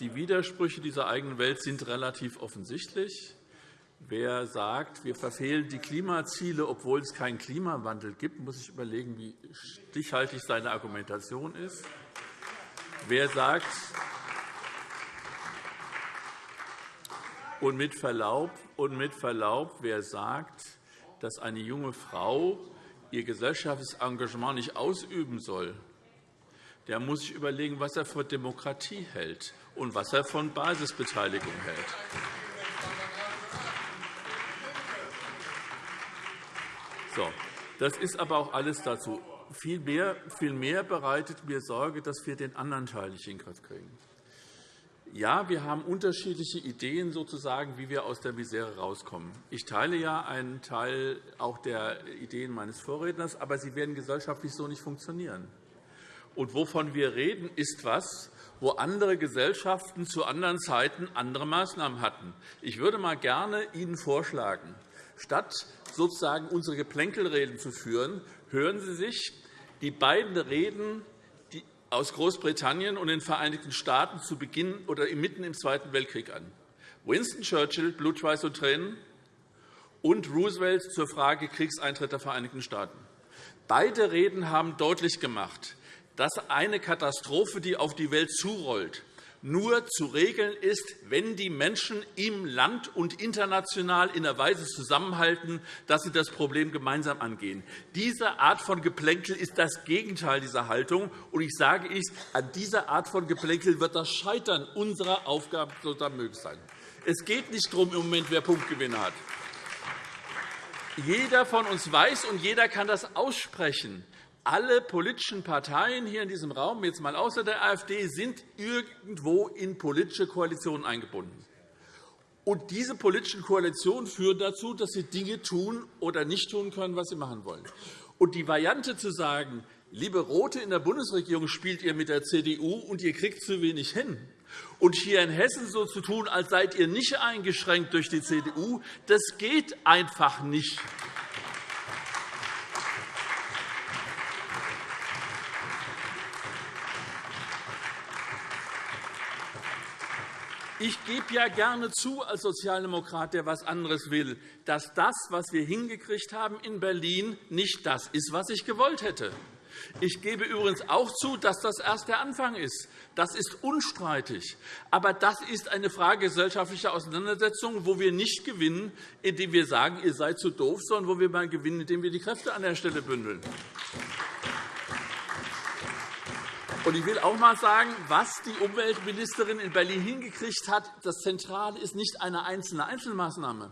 [SPEAKER 6] die Widersprüche dieser eigenen Welt sind relativ offensichtlich. Wer sagt, wir verfehlen die Klimaziele, obwohl es keinen Klimawandel gibt, muss sich überlegen, wie stichhaltig seine Argumentation ist. Wer sagt, und mit Verlaub, und mit Verlaub, wer sagt, dass eine junge Frau ihr gesellschaftliches Engagement nicht ausüben soll, der muss sich überlegen, was er von Demokratie hält und was er von Basisbeteiligung hält. So, das ist aber auch alles dazu. Viel mehr, viel mehr bereitet mir Sorge, dass wir den anderen Teil nicht in den Griff kriegen. Ja, wir haben unterschiedliche Ideen, sozusagen, wie wir aus der Misere herauskommen. Ich teile ja einen Teil auch der Ideen meines Vorredners, aber sie werden gesellschaftlich so nicht funktionieren. Und wovon wir reden, ist etwas, wo andere Gesellschaften zu anderen Zeiten andere Maßnahmen hatten. Ich würde mal gerne Ihnen vorschlagen, statt sozusagen unsere Geplänkelreden zu führen, hören Sie sich die beiden Reden aus Großbritannien und den Vereinigten Staaten zu Beginn oder mitten im Zweiten Weltkrieg an. Winston Churchill, Blut, Schweiß und Tränen, und Roosevelt zur Frage Kriegseintritt der Vereinigten Staaten. Beide Reden haben deutlich gemacht, dass eine Katastrophe, die auf die Welt zurollt, nur zu regeln ist, wenn die Menschen im Land und international in der Weise zusammenhalten, dass sie das Problem gemeinsam angehen. Diese Art von Geplänkel ist das Gegenteil dieser Haltung. Und ich sage es, an dieser Art von Geplänkel wird das Scheitern unserer Aufgaben sogar möglich sein. Es geht nicht darum, im Moment, wer Punktgewinne hat. Jeder von uns weiß und jeder kann das aussprechen alle politischen Parteien hier in diesem Raum, jetzt mal außer der AfD, sind irgendwo in politische Koalitionen eingebunden. Und diese politischen Koalitionen führen dazu, dass sie Dinge tun oder nicht tun können, was sie machen wollen. Und die Variante zu sagen, liebe Rote in der Bundesregierung spielt ihr mit der CDU und ihr kriegt zu wenig hin, und hier in Hessen so zu tun, als seid ihr nicht eingeschränkt durch die CDU, das geht einfach nicht. Ich gebe ja gerne zu, als Sozialdemokrat, der etwas anderes will, dass das, was wir hingekriegt haben in Berlin, nicht das ist, was ich gewollt hätte. Ich gebe übrigens auch zu, dass das erst der Anfang ist. Das ist unstreitig. Aber das ist eine Frage gesellschaftlicher Auseinandersetzung, wo wir nicht gewinnen, indem wir sagen, ihr seid zu doof, sondern wo wir mal gewinnen, indem wir die Kräfte an der Stelle bündeln. Und ich will auch einmal sagen, was die Umweltministerin in Berlin hingekriegt hat, das Zentrale ist nicht eine einzelne Einzelmaßnahme,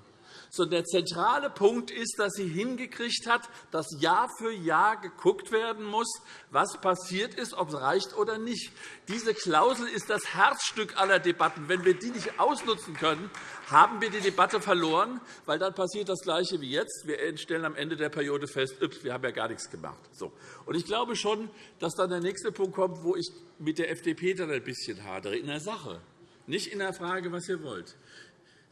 [SPEAKER 6] sondern der zentrale Punkt ist, dass sie hingekriegt hat, dass Jahr für Jahr geguckt werden muss, was passiert ist, ob es reicht oder nicht. Diese Klausel ist das Herzstück aller Debatten. Wenn wir die nicht ausnutzen können, haben wir die Debatte verloren, weil dann passiert das Gleiche wie jetzt. Wir stellen am Ende der Periode fest, wir haben ja gar nichts gemacht. So. Und ich glaube schon, dass dann der nächste Punkt kommt, wo ich mit der FDP dann ein bisschen hadere, in der Sache, nicht in der Frage, was ihr wollt.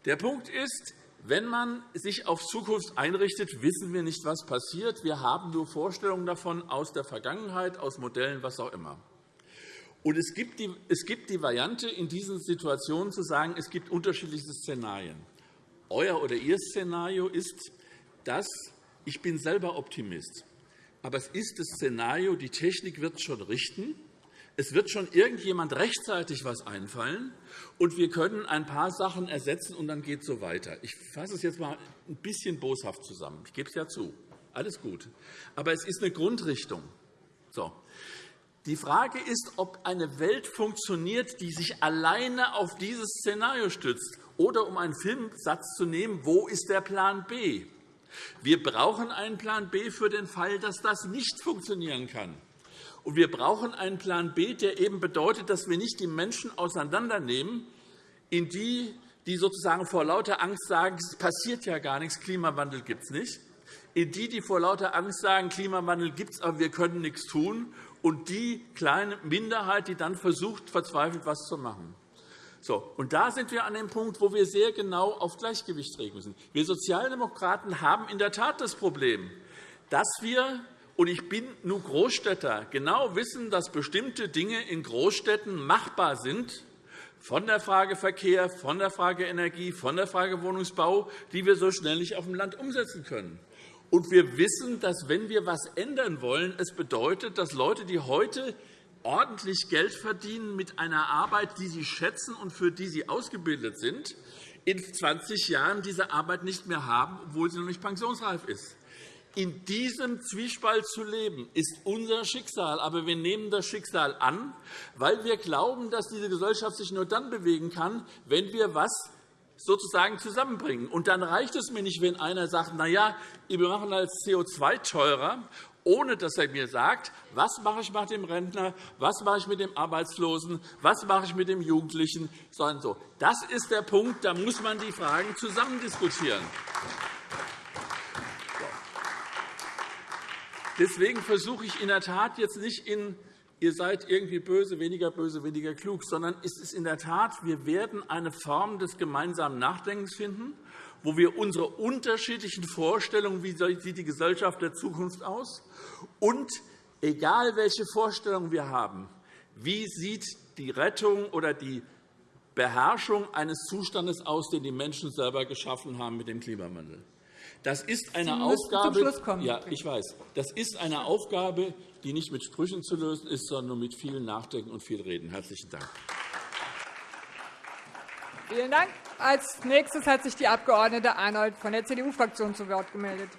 [SPEAKER 6] Der Punkt ist, wenn man sich auf Zukunft einrichtet, wissen wir nicht, was passiert. Wir haben nur Vorstellungen davon aus der Vergangenheit, aus Modellen, was auch immer. Und es gibt, die, es gibt die Variante, in diesen Situationen zu sagen, es gibt unterschiedliche Szenarien. Euer oder Ihr Szenario ist, dass ich bin selber Optimist. Aber es ist das Szenario, die Technik wird schon richten. Es wird schon irgendjemand rechtzeitig etwas einfallen, und wir können ein paar Sachen ersetzen, und dann geht es so weiter. Ich fasse es jetzt einmal ein bisschen boshaft zusammen. Ich gebe es ja zu. Alles gut. Aber es ist eine Grundrichtung. So. Die Frage ist, ob eine Welt funktioniert, die sich alleine auf dieses Szenario stützt. Oder um einen Filmsatz zu nehmen, wo ist der Plan B? Wir brauchen einen Plan B für den Fall, dass das nicht funktionieren kann. Und wir brauchen einen Plan B, der eben bedeutet, dass wir nicht die Menschen auseinandernehmen, in die, die sozusagen vor lauter Angst sagen, es passiert ja gar nichts, Klimawandel gibt es nicht, in die, die vor lauter Angst sagen, Klimawandel gibt es, aber wir können nichts tun, und die kleine Minderheit, die dann versucht, verzweifelt etwas zu machen. So, und da sind wir an dem Punkt, wo wir sehr genau auf Gleichgewicht regeln müssen. Wir Sozialdemokraten haben in der Tat das Problem, dass wir und ich bin nur Großstädter, genau wissen, dass bestimmte Dinge in Großstädten machbar sind, von der Frage Verkehr, von der Frage Energie, von der Frage Wohnungsbau, die wir so schnell nicht auf dem Land umsetzen können. Und wir wissen, dass, wenn wir etwas ändern wollen, es bedeutet, dass Leute, die heute ordentlich Geld verdienen mit einer Arbeit, die sie schätzen und für die sie ausgebildet sind, in 20 Jahren diese Arbeit nicht mehr haben, obwohl sie noch nicht pensionsreif ist. In diesem Zwiespalt zu leben, ist unser Schicksal. Aber wir nehmen das Schicksal an, weil wir glauben, dass diese Gesellschaft sich nur dann bewegen kann, wenn wir etwas sozusagen zusammenbringen. Und dann reicht es mir nicht, wenn einer sagt, na ja, wir machen als CO2 teurer, ohne dass er mir sagt, was mache ich mit dem Rentner, was mache ich mit dem Arbeitslosen, was mache ich mit dem Jugendlichen, sondern so. Das ist der Punkt, da muss man die Fragen zusammen diskutieren. Deswegen versuche ich in der Tat jetzt nicht in ihr seid irgendwie böse, weniger böse, weniger klug, sondern es ist in der Tat, wir werden eine Form des gemeinsamen Nachdenkens finden, wo wir unsere unterschiedlichen Vorstellungen, wie sieht die Gesellschaft der Zukunft aus, und egal welche Vorstellungen wir haben, wie sieht die Rettung oder die Beherrschung eines Zustandes aus, den die Menschen selber geschaffen haben mit dem Klimawandel. Das ist eine Aufgabe, ja, ich weiß. Das ist eine Aufgabe, die nicht mit Sprüchen zu lösen ist, sondern mit viel Nachdenken und viel Reden. Herzlichen Dank.
[SPEAKER 1] Vielen Dank. Als nächstes hat sich die Abg. Arnold von der CDU-Fraktion zu Wort gemeldet.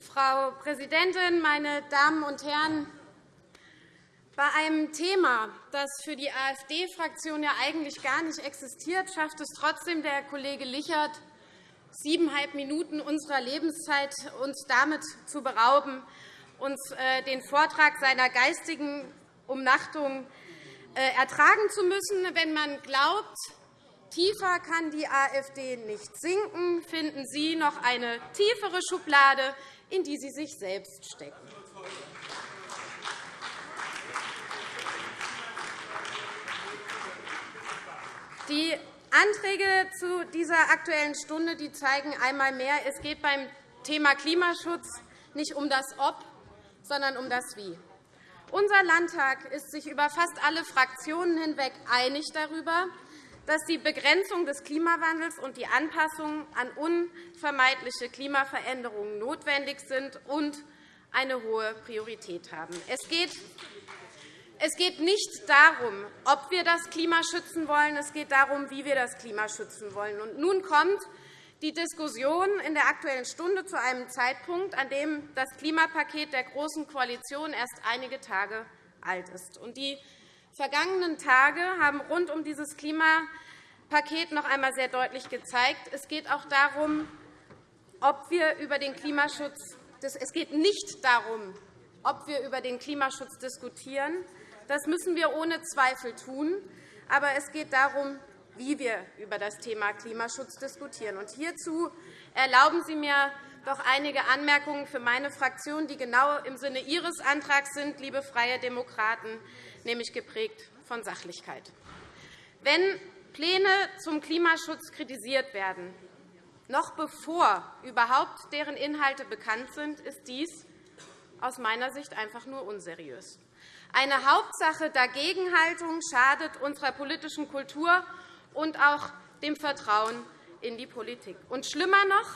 [SPEAKER 7] Frau Präsidentin, meine Damen und Herren! Bei einem Thema, das für die AfD-Fraktion ja eigentlich gar nicht existiert, schafft es trotzdem der Kollege Lichert, siebeneinhalb Minuten unserer Lebenszeit uns damit zu berauben, uns äh, den Vortrag seiner geistigen Umnachtung äh, ertragen zu müssen. Wenn man glaubt, tiefer kann die AfD nicht sinken, finden Sie noch eine tiefere Schublade, in die Sie sich selbst stecken. Die Anträge zu dieser Aktuellen Stunde die zeigen einmal mehr, es geht beim Thema Klimaschutz nicht um das Ob, sondern um das Wie. Unser Landtag ist sich über fast alle Fraktionen hinweg einig darüber, dass die Begrenzung des Klimawandels und die Anpassung an unvermeidliche Klimaveränderungen notwendig sind und eine hohe Priorität haben. Es geht es geht nicht darum, ob wir das Klima schützen wollen. Es geht darum, wie wir das Klima schützen wollen. Und nun kommt die Diskussion in der Aktuellen Stunde zu einem Zeitpunkt, an dem das Klimapaket der Großen Koalition erst einige Tage alt ist. Und die vergangenen Tage haben rund um dieses Klimapaket noch einmal sehr deutlich gezeigt, es geht auch darum, ob wir über den Klimaschutz es geht nicht darum, ob wir über den Klimaschutz diskutieren, das müssen wir ohne Zweifel tun. Aber es geht darum, wie wir über das Thema Klimaschutz diskutieren. Und hierzu erlauben Sie mir doch einige Anmerkungen für meine Fraktion, die genau im Sinne Ihres Antrags sind, liebe Freie Demokraten, nämlich geprägt von Sachlichkeit. Wenn Pläne zum Klimaschutz kritisiert werden, noch bevor überhaupt deren Inhalte bekannt sind, ist dies aus meiner Sicht einfach nur unseriös. Eine Hauptsache Dagegenhaltung schadet unserer politischen Kultur und auch dem Vertrauen in die Politik. Und schlimmer noch,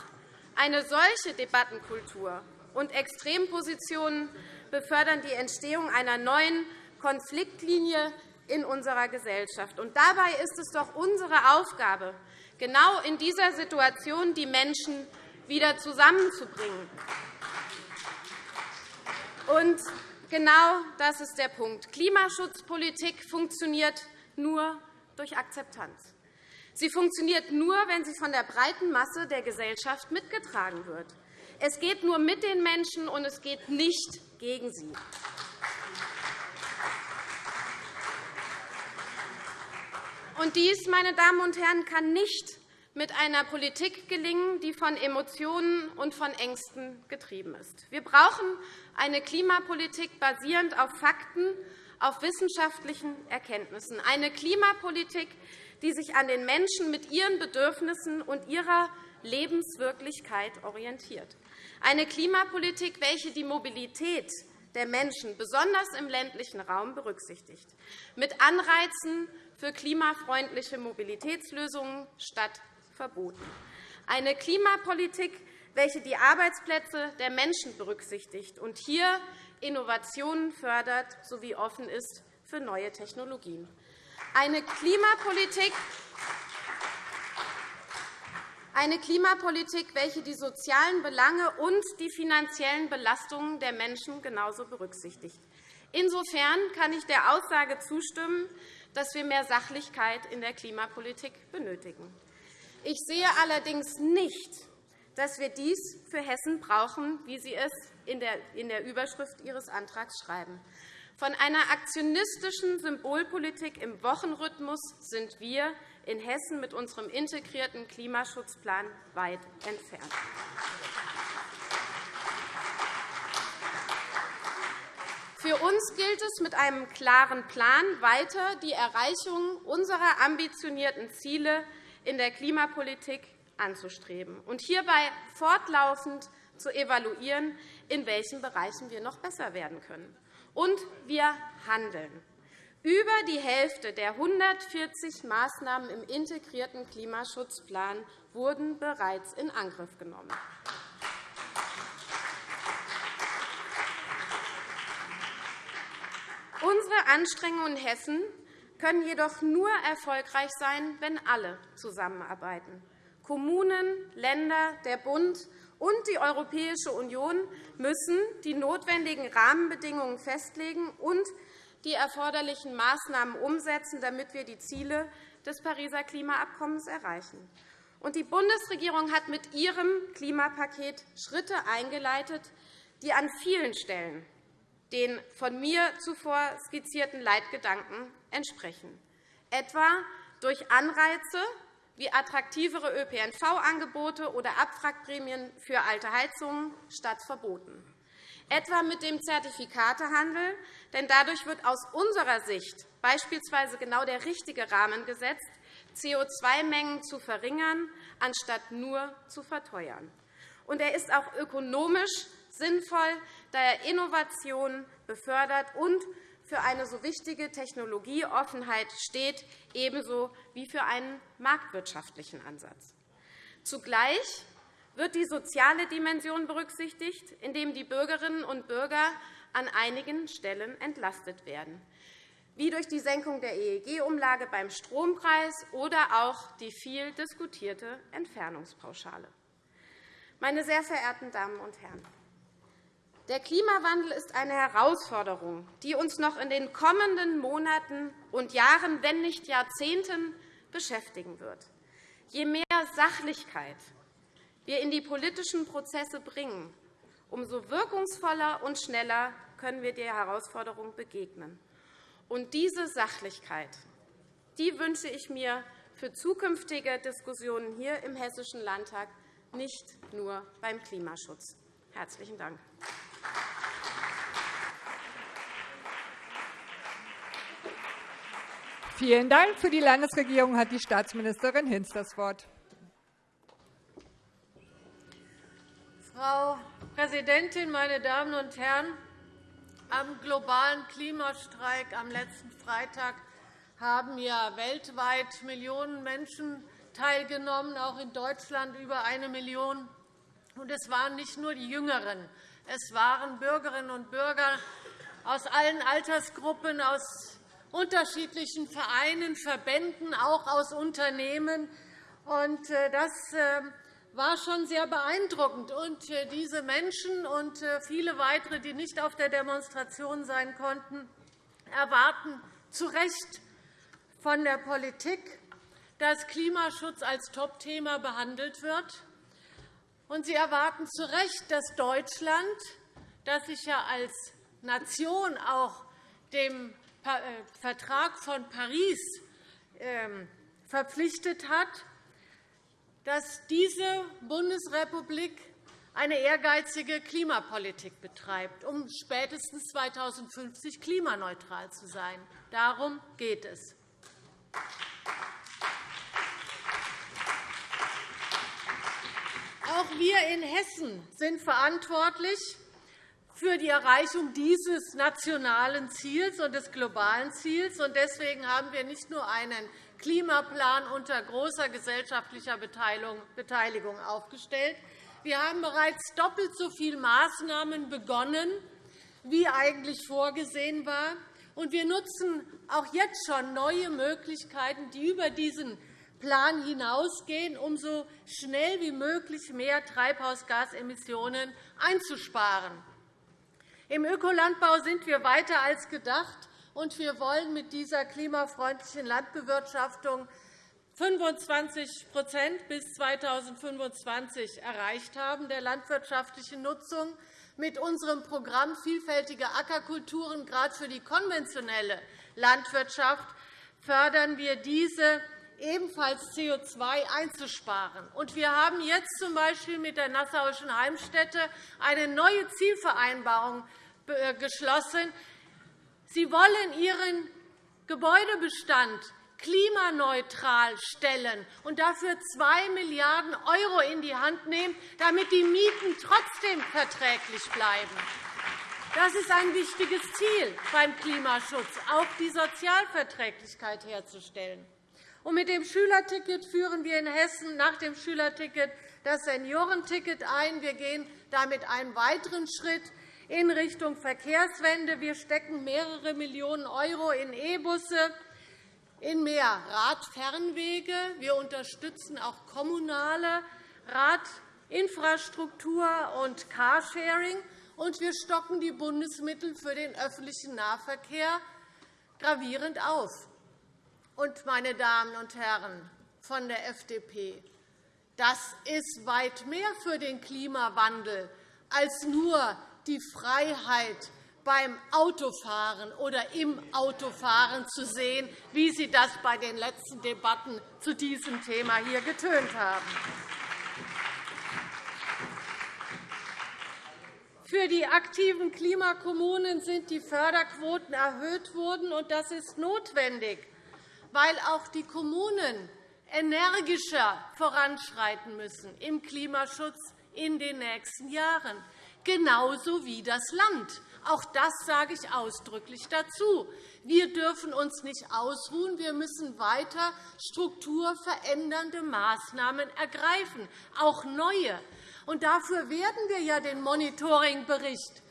[SPEAKER 7] eine solche Debattenkultur und Extrempositionen befördern die Entstehung einer neuen Konfliktlinie in unserer Gesellschaft. Und dabei ist es doch unsere Aufgabe, genau in dieser Situation die Menschen wieder zusammenzubringen. Und Genau das ist der Punkt. Klimaschutzpolitik funktioniert nur durch Akzeptanz. Sie funktioniert nur, wenn sie von der breiten Masse der Gesellschaft mitgetragen wird. Es geht nur mit den Menschen, und es geht nicht gegen sie. Und dies, meine Damen und Herren, kann nicht mit einer Politik gelingen, die von Emotionen und von Ängsten getrieben ist. Wir brauchen eine Klimapolitik basierend auf Fakten, auf wissenschaftlichen Erkenntnissen, eine Klimapolitik, die sich an den Menschen mit ihren Bedürfnissen und ihrer Lebenswirklichkeit orientiert, eine Klimapolitik, welche die Mobilität der Menschen, besonders im ländlichen Raum, berücksichtigt, mit Anreizen für klimafreundliche Mobilitätslösungen statt Verboten. Eine Klimapolitik, welche die Arbeitsplätze der Menschen berücksichtigt und hier Innovationen fördert sowie offen ist für neue Technologien. Eine Klimapolitik, eine Klimapolitik, welche die sozialen Belange und die finanziellen Belastungen der Menschen genauso berücksichtigt. Insofern kann ich der Aussage zustimmen, dass wir mehr Sachlichkeit in der Klimapolitik benötigen. Ich sehe allerdings nicht, dass wir dies für Hessen brauchen, wie Sie es in der Überschrift Ihres Antrags schreiben. Von einer aktionistischen Symbolpolitik im Wochenrhythmus sind wir in Hessen mit unserem integrierten Klimaschutzplan weit entfernt. Für uns gilt es, mit einem klaren Plan weiter die Erreichung unserer ambitionierten Ziele in der Klimapolitik anzustreben und hierbei fortlaufend zu evaluieren, in welchen Bereichen wir noch besser werden können. Und wir handeln. Über die Hälfte der 140 Maßnahmen im integrierten Klimaschutzplan wurden bereits in Angriff genommen. Unsere Anstrengungen in Hessen können jedoch nur erfolgreich sein, wenn alle zusammenarbeiten. Kommunen, Länder, der Bund und die Europäische Union müssen die notwendigen Rahmenbedingungen festlegen und die erforderlichen Maßnahmen umsetzen, damit wir die Ziele des Pariser Klimaabkommens erreichen. Die Bundesregierung hat mit ihrem Klimapaket Schritte eingeleitet, die an vielen Stellen den von mir zuvor skizzierten Leitgedanken entsprechen, etwa durch Anreize wie attraktivere ÖPNV-Angebote oder Abwrackprämien für alte Heizungen statt Verboten etwa mit dem Zertifikatehandel. Denn dadurch wird aus unserer Sicht beispielsweise genau der richtige Rahmen gesetzt, CO2-Mengen zu verringern, anstatt nur zu verteuern. Und er ist auch ökonomisch sinnvoll, da er Innovationen befördert und für eine so wichtige Technologieoffenheit steht, ebenso wie für einen marktwirtschaftlichen Ansatz. Zugleich wird die soziale Dimension berücksichtigt, indem die Bürgerinnen und Bürger an einigen Stellen entlastet werden, wie durch die Senkung der EEG-Umlage beim Strompreis oder auch die viel diskutierte Entfernungspauschale. Meine sehr verehrten Damen und Herren, der Klimawandel ist eine Herausforderung, die uns noch in den kommenden Monaten und Jahren, wenn nicht Jahrzehnten, beschäftigen wird. Je mehr Sachlichkeit wir in die politischen Prozesse bringen, umso wirkungsvoller und schneller können wir der Herausforderung begegnen. Und diese Sachlichkeit die wünsche ich mir für zukünftige Diskussionen hier im Hessischen Landtag, nicht nur beim Klimaschutz. – Herzlichen Dank.
[SPEAKER 1] Vielen Dank. Für die Landesregierung hat die Staatsministerin Hinz das Wort.
[SPEAKER 8] Frau Präsidentin, meine Damen und Herren! Am globalen Klimastreik am letzten Freitag haben ja weltweit Millionen Menschen teilgenommen, auch in Deutschland über eine Million. es waren nicht nur die Jüngeren, es waren Bürgerinnen und Bürger aus allen Altersgruppen, aus unterschiedlichen Vereinen, Verbänden, auch aus Unternehmen. Äh, das äh, war schon sehr beeindruckend. Äh, diese Menschen und viele weitere, die nicht auf der Demonstration sein konnten, erwarten zu Recht von der Politik, dass Klimaschutz als Topthema behandelt wird. Und sie erwarten zu Recht, dass Deutschland, das sich ja als Nation auch dem Vertrag von Paris ähm, verpflichtet hat, dass diese Bundesrepublik eine ehrgeizige Klimapolitik betreibt, um spätestens 2050 klimaneutral zu sein. Darum geht es. Auch wir in Hessen sind verantwortlich für die Erreichung dieses nationalen Ziels und des globalen Ziels. Deswegen haben wir nicht nur einen Klimaplan unter großer gesellschaftlicher Beteiligung aufgestellt. Wir haben bereits doppelt so viele Maßnahmen begonnen, wie eigentlich vorgesehen war. Und wir nutzen auch jetzt schon neue Möglichkeiten, die über diesen Plan hinausgehen, um so schnell wie möglich mehr Treibhausgasemissionen einzusparen. Im Ökolandbau sind wir weiter als gedacht und wir wollen mit dieser klimafreundlichen Landbewirtschaftung 25% bis 2025 erreicht haben der landwirtschaftlichen Nutzung. Mit unserem Programm Vielfältige Ackerkulturen, gerade für die konventionelle Landwirtschaft, fördern wir diese ebenfalls CO2 einzusparen. wir haben jetzt z.B. mit der Nassauischen Heimstätte eine neue Zielvereinbarung äh, geschlossen, Sie wollen Ihren Gebäudebestand klimaneutral stellen und dafür 2 Milliarden € in die Hand nehmen, damit die Mieten trotzdem verträglich bleiben. Das ist ein wichtiges Ziel beim Klimaschutz, auch die Sozialverträglichkeit herzustellen. Und mit dem Schülerticket führen wir in Hessen nach dem Schülerticket das Seniorenticket ein. Wir gehen damit einen weiteren Schritt in Richtung Verkehrswende. Wir stecken mehrere Millionen € in E-Busse, in mehr Radfernwege. Wir unterstützen auch kommunale Radinfrastruktur und Carsharing. Und wir stocken die Bundesmittel für den öffentlichen Nahverkehr gravierend auf. Und, meine Damen und Herren von der FDP, das ist weit mehr für den Klimawandel als nur die Freiheit beim Autofahren oder im Autofahren zu sehen, wie Sie das bei den letzten Debatten zu diesem Thema hier getönt haben. Für die aktiven Klimakommunen sind die Förderquoten erhöht worden, und das ist notwendig, weil auch die Kommunen energischer voranschreiten müssen im Klimaschutz in den nächsten Jahren genauso wie das Land. Auch das sage ich ausdrücklich dazu. Wir dürfen uns nicht ausruhen. Wir müssen weiter strukturverändernde Maßnahmen ergreifen, auch neue. Und dafür werden wir ja den Monitoringbericht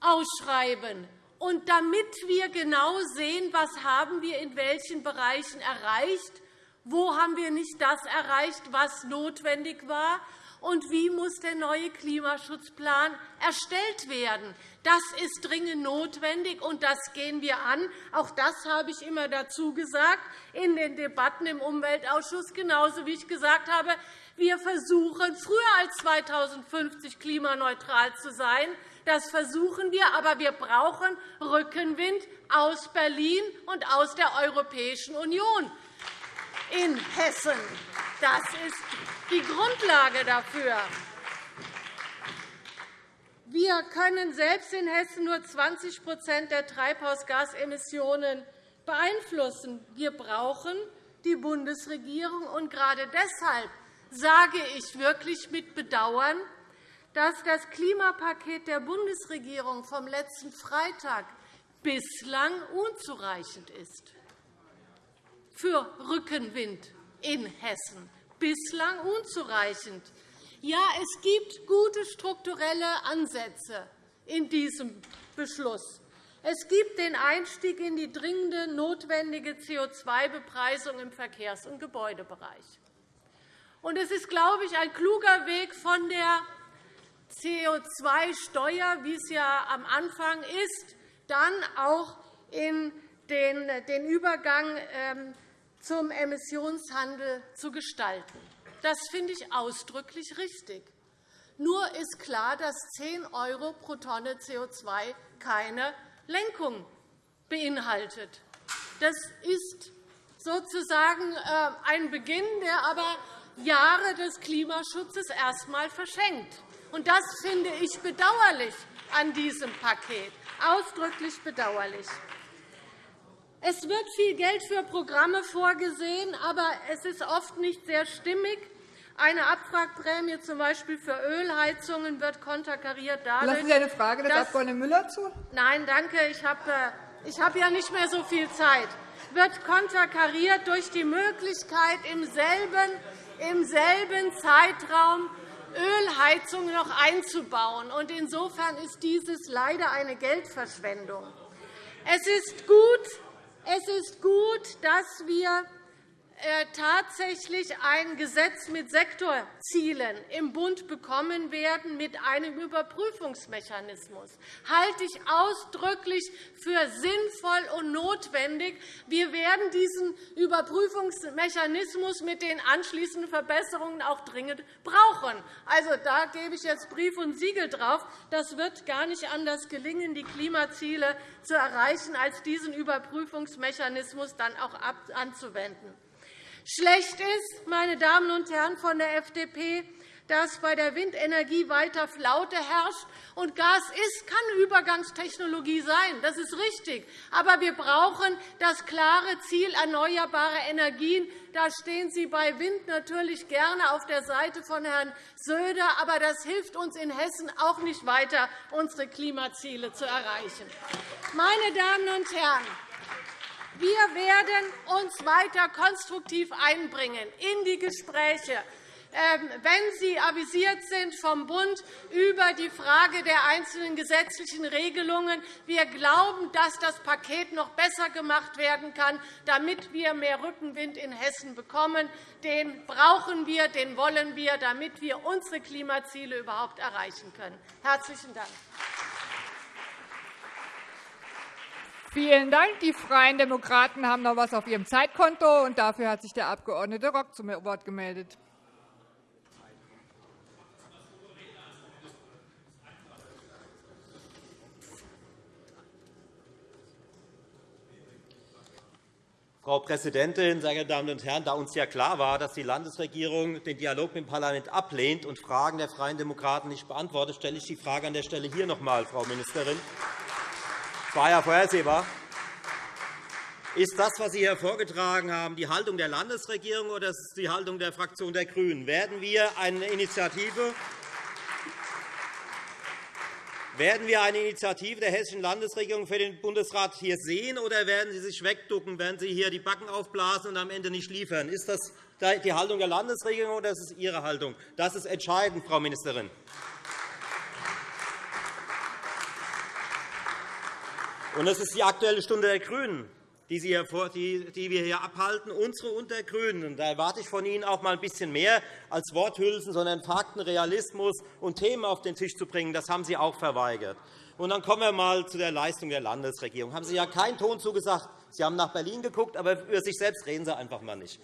[SPEAKER 8] ausschreiben. Und damit wir genau sehen, was haben wir in welchen Bereichen erreicht, wo haben wir nicht das erreicht, was notwendig war, und wie muss der neue Klimaschutzplan erstellt werden. Das ist dringend notwendig, und das gehen wir an. Auch das habe ich immer dazu gesagt in den Debatten im Umweltausschuss, genauso wie ich gesagt habe, wir versuchen, früher als 2050 klimaneutral zu sein. Das versuchen wir, aber wir brauchen Rückenwind aus Berlin und aus der Europäischen Union in Hessen. Das ist die Grundlage dafür. Wir können selbst in Hessen nur 20% der Treibhausgasemissionen beeinflussen. Wir brauchen die Bundesregierung. Und gerade deshalb sage ich wirklich mit Bedauern, dass das Klimapaket der Bundesregierung vom letzten Freitag bislang unzureichend ist für Rückenwind in Hessen. Bislang unzureichend. Ja, es gibt gute strukturelle Ansätze in diesem Beschluss. Es gibt den Einstieg in die dringende notwendige CO2-Bepreisung im Verkehrs- und Gebäudebereich. Und es ist, glaube ich, ein kluger Weg von der CO2-Steuer, wie es ja am Anfang ist, dann auch in den Übergang ähm, zum Emissionshandel zu gestalten. Das finde ich ausdrücklich richtig. Nur ist klar, dass 10 € pro Tonne CO2 keine Lenkung beinhaltet. Das ist sozusagen äh, ein Beginn, der aber Jahre des Klimaschutzes erst einmal verschenkt. Das finde ich bedauerlich an diesem Paket, ausdrücklich bedauerlich. Es wird viel Geld für Programme vorgesehen, aber es ist oft nicht sehr stimmig. Eine Abwrackprämie z. B. für Ölheizungen wird konterkariert
[SPEAKER 1] dadurch, Lassen Sie eine Frage des Abg. Müller zu?
[SPEAKER 8] Nein, danke. Ich habe, äh, ich habe ja nicht mehr so viel Zeit. Wird konterkariert durch die Möglichkeit, im selben, im selben Zeitraum Ölheizungen noch einzubauen. Insofern ist dieses leider eine Geldverschwendung. Es ist gut, es ist gut, dass wir tatsächlich ein Gesetz mit Sektorzielen im Bund bekommen werden, mit einem Überprüfungsmechanismus. Halte ich ausdrücklich für sinnvoll und notwendig. Wir werden diesen Überprüfungsmechanismus mit den anschließenden Verbesserungen auch dringend brauchen. Also, da gebe ich jetzt Brief und Siegel drauf. Das wird gar nicht anders gelingen, die Klimaziele zu erreichen, als diesen Überprüfungsmechanismus dann auch anzuwenden. Schlecht ist, meine Damen und Herren von der FDP, dass bei der Windenergie weiter Flaute herrscht. Und Gas ist, kann Übergangstechnologie sein. Das ist richtig. Aber wir brauchen das klare Ziel erneuerbare Energien. Da stehen Sie bei Wind natürlich gerne auf der Seite von Herrn Söder. Aber das hilft uns in Hessen auch nicht weiter, unsere Klimaziele zu erreichen. Meine Damen und Herren, wir werden uns weiter konstruktiv einbringen in die Gespräche ähm, wenn Sie avisiert sind vom Bund über die Frage der einzelnen gesetzlichen Regelungen. Wir glauben, dass das Paket noch besser gemacht werden kann, damit wir mehr Rückenwind in Hessen bekommen. Den brauchen wir, den wollen wir, damit wir unsere Klimaziele überhaupt erreichen können. – Herzlichen Dank.
[SPEAKER 1] Vielen Dank. Die Freien Demokraten haben noch etwas auf ihrem Zeitkonto. und Dafür hat sich der Abg. Rock zum Wort gemeldet.
[SPEAKER 5] Frau Präsidentin, sehr geehrte Damen und Herren! Da uns ja klar war, dass die Landesregierung den Dialog mit dem Parlament ablehnt und Fragen der Freien Demokraten nicht beantwortet, stelle ich die Frage an der Stelle hier noch einmal, Frau Ministerin. Das war ja vorhersehbar. Ist das, was Sie hier vorgetragen haben, die Haltung der Landesregierung oder ist es die Haltung der Fraktion der GRÜNEN? Werden wir eine Initiative werden wir eine Initiative der Hessischen Landesregierung für den Bundesrat hier sehen, oder werden Sie sich wegducken, werden Sie hier die Backen aufblasen und am Ende nicht liefern? Ist das die Haltung der Landesregierung oder ist es Ihre Haltung? Das ist entscheidend, Frau Ministerin. Und das ist die Aktuelle Stunde der GRÜNEN die, wir hier abhalten, unsere und der GRÜNEN. Da erwarte ich von Ihnen auch einmal ein bisschen mehr als Worthülsen, sondern Fakten, Realismus und Themen auf den Tisch zu bringen. Das haben Sie auch verweigert. Und dann kommen wir einmal zu der Leistung der Landesregierung. Haben Sie ja keinen Ton zugesagt. Sie haben nach Berlin geguckt, aber über sich selbst reden Sie einfach einmal nicht.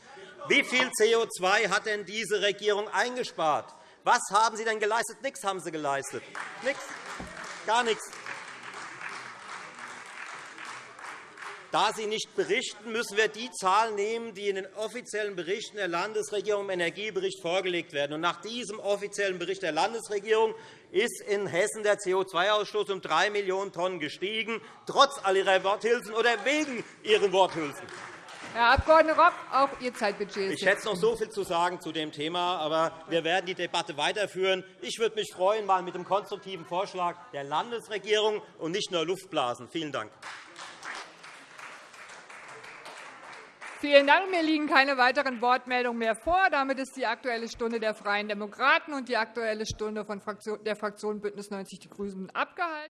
[SPEAKER 5] Wie viel CO2 hat denn diese Regierung eingespart? Was haben Sie denn geleistet? Nichts haben Sie geleistet. Nichts. Gar nichts. Da Sie nicht berichten, müssen wir die Zahlen nehmen, die in den offiziellen Berichten der Landesregierung im Energiebericht vorgelegt werden. nach diesem offiziellen Bericht der Landesregierung ist in Hessen der CO2-Ausstoß um 3 Millionen Tonnen gestiegen, trotz all Ihrer Worthülsen oder wegen Ihren Worthülsen.
[SPEAKER 1] Herr Abg. Rock, auch Ihr Zeitbudget
[SPEAKER 5] Ich hätte noch so viel zu sagen zu dem Thema, aber wir werden die Debatte weiterführen. Ich würde mich freuen, mal mit dem konstruktiven Vorschlag der Landesregierung und nicht nur Luftblasen. Vielen Dank.
[SPEAKER 1] Vielen Dank. Mir liegen keine weiteren Wortmeldungen mehr vor. Damit ist die Aktuelle Stunde der Freien Demokraten und die Aktuelle Stunde der Fraktion BÜNDNIS 90 die GRÜNEN abgehalten.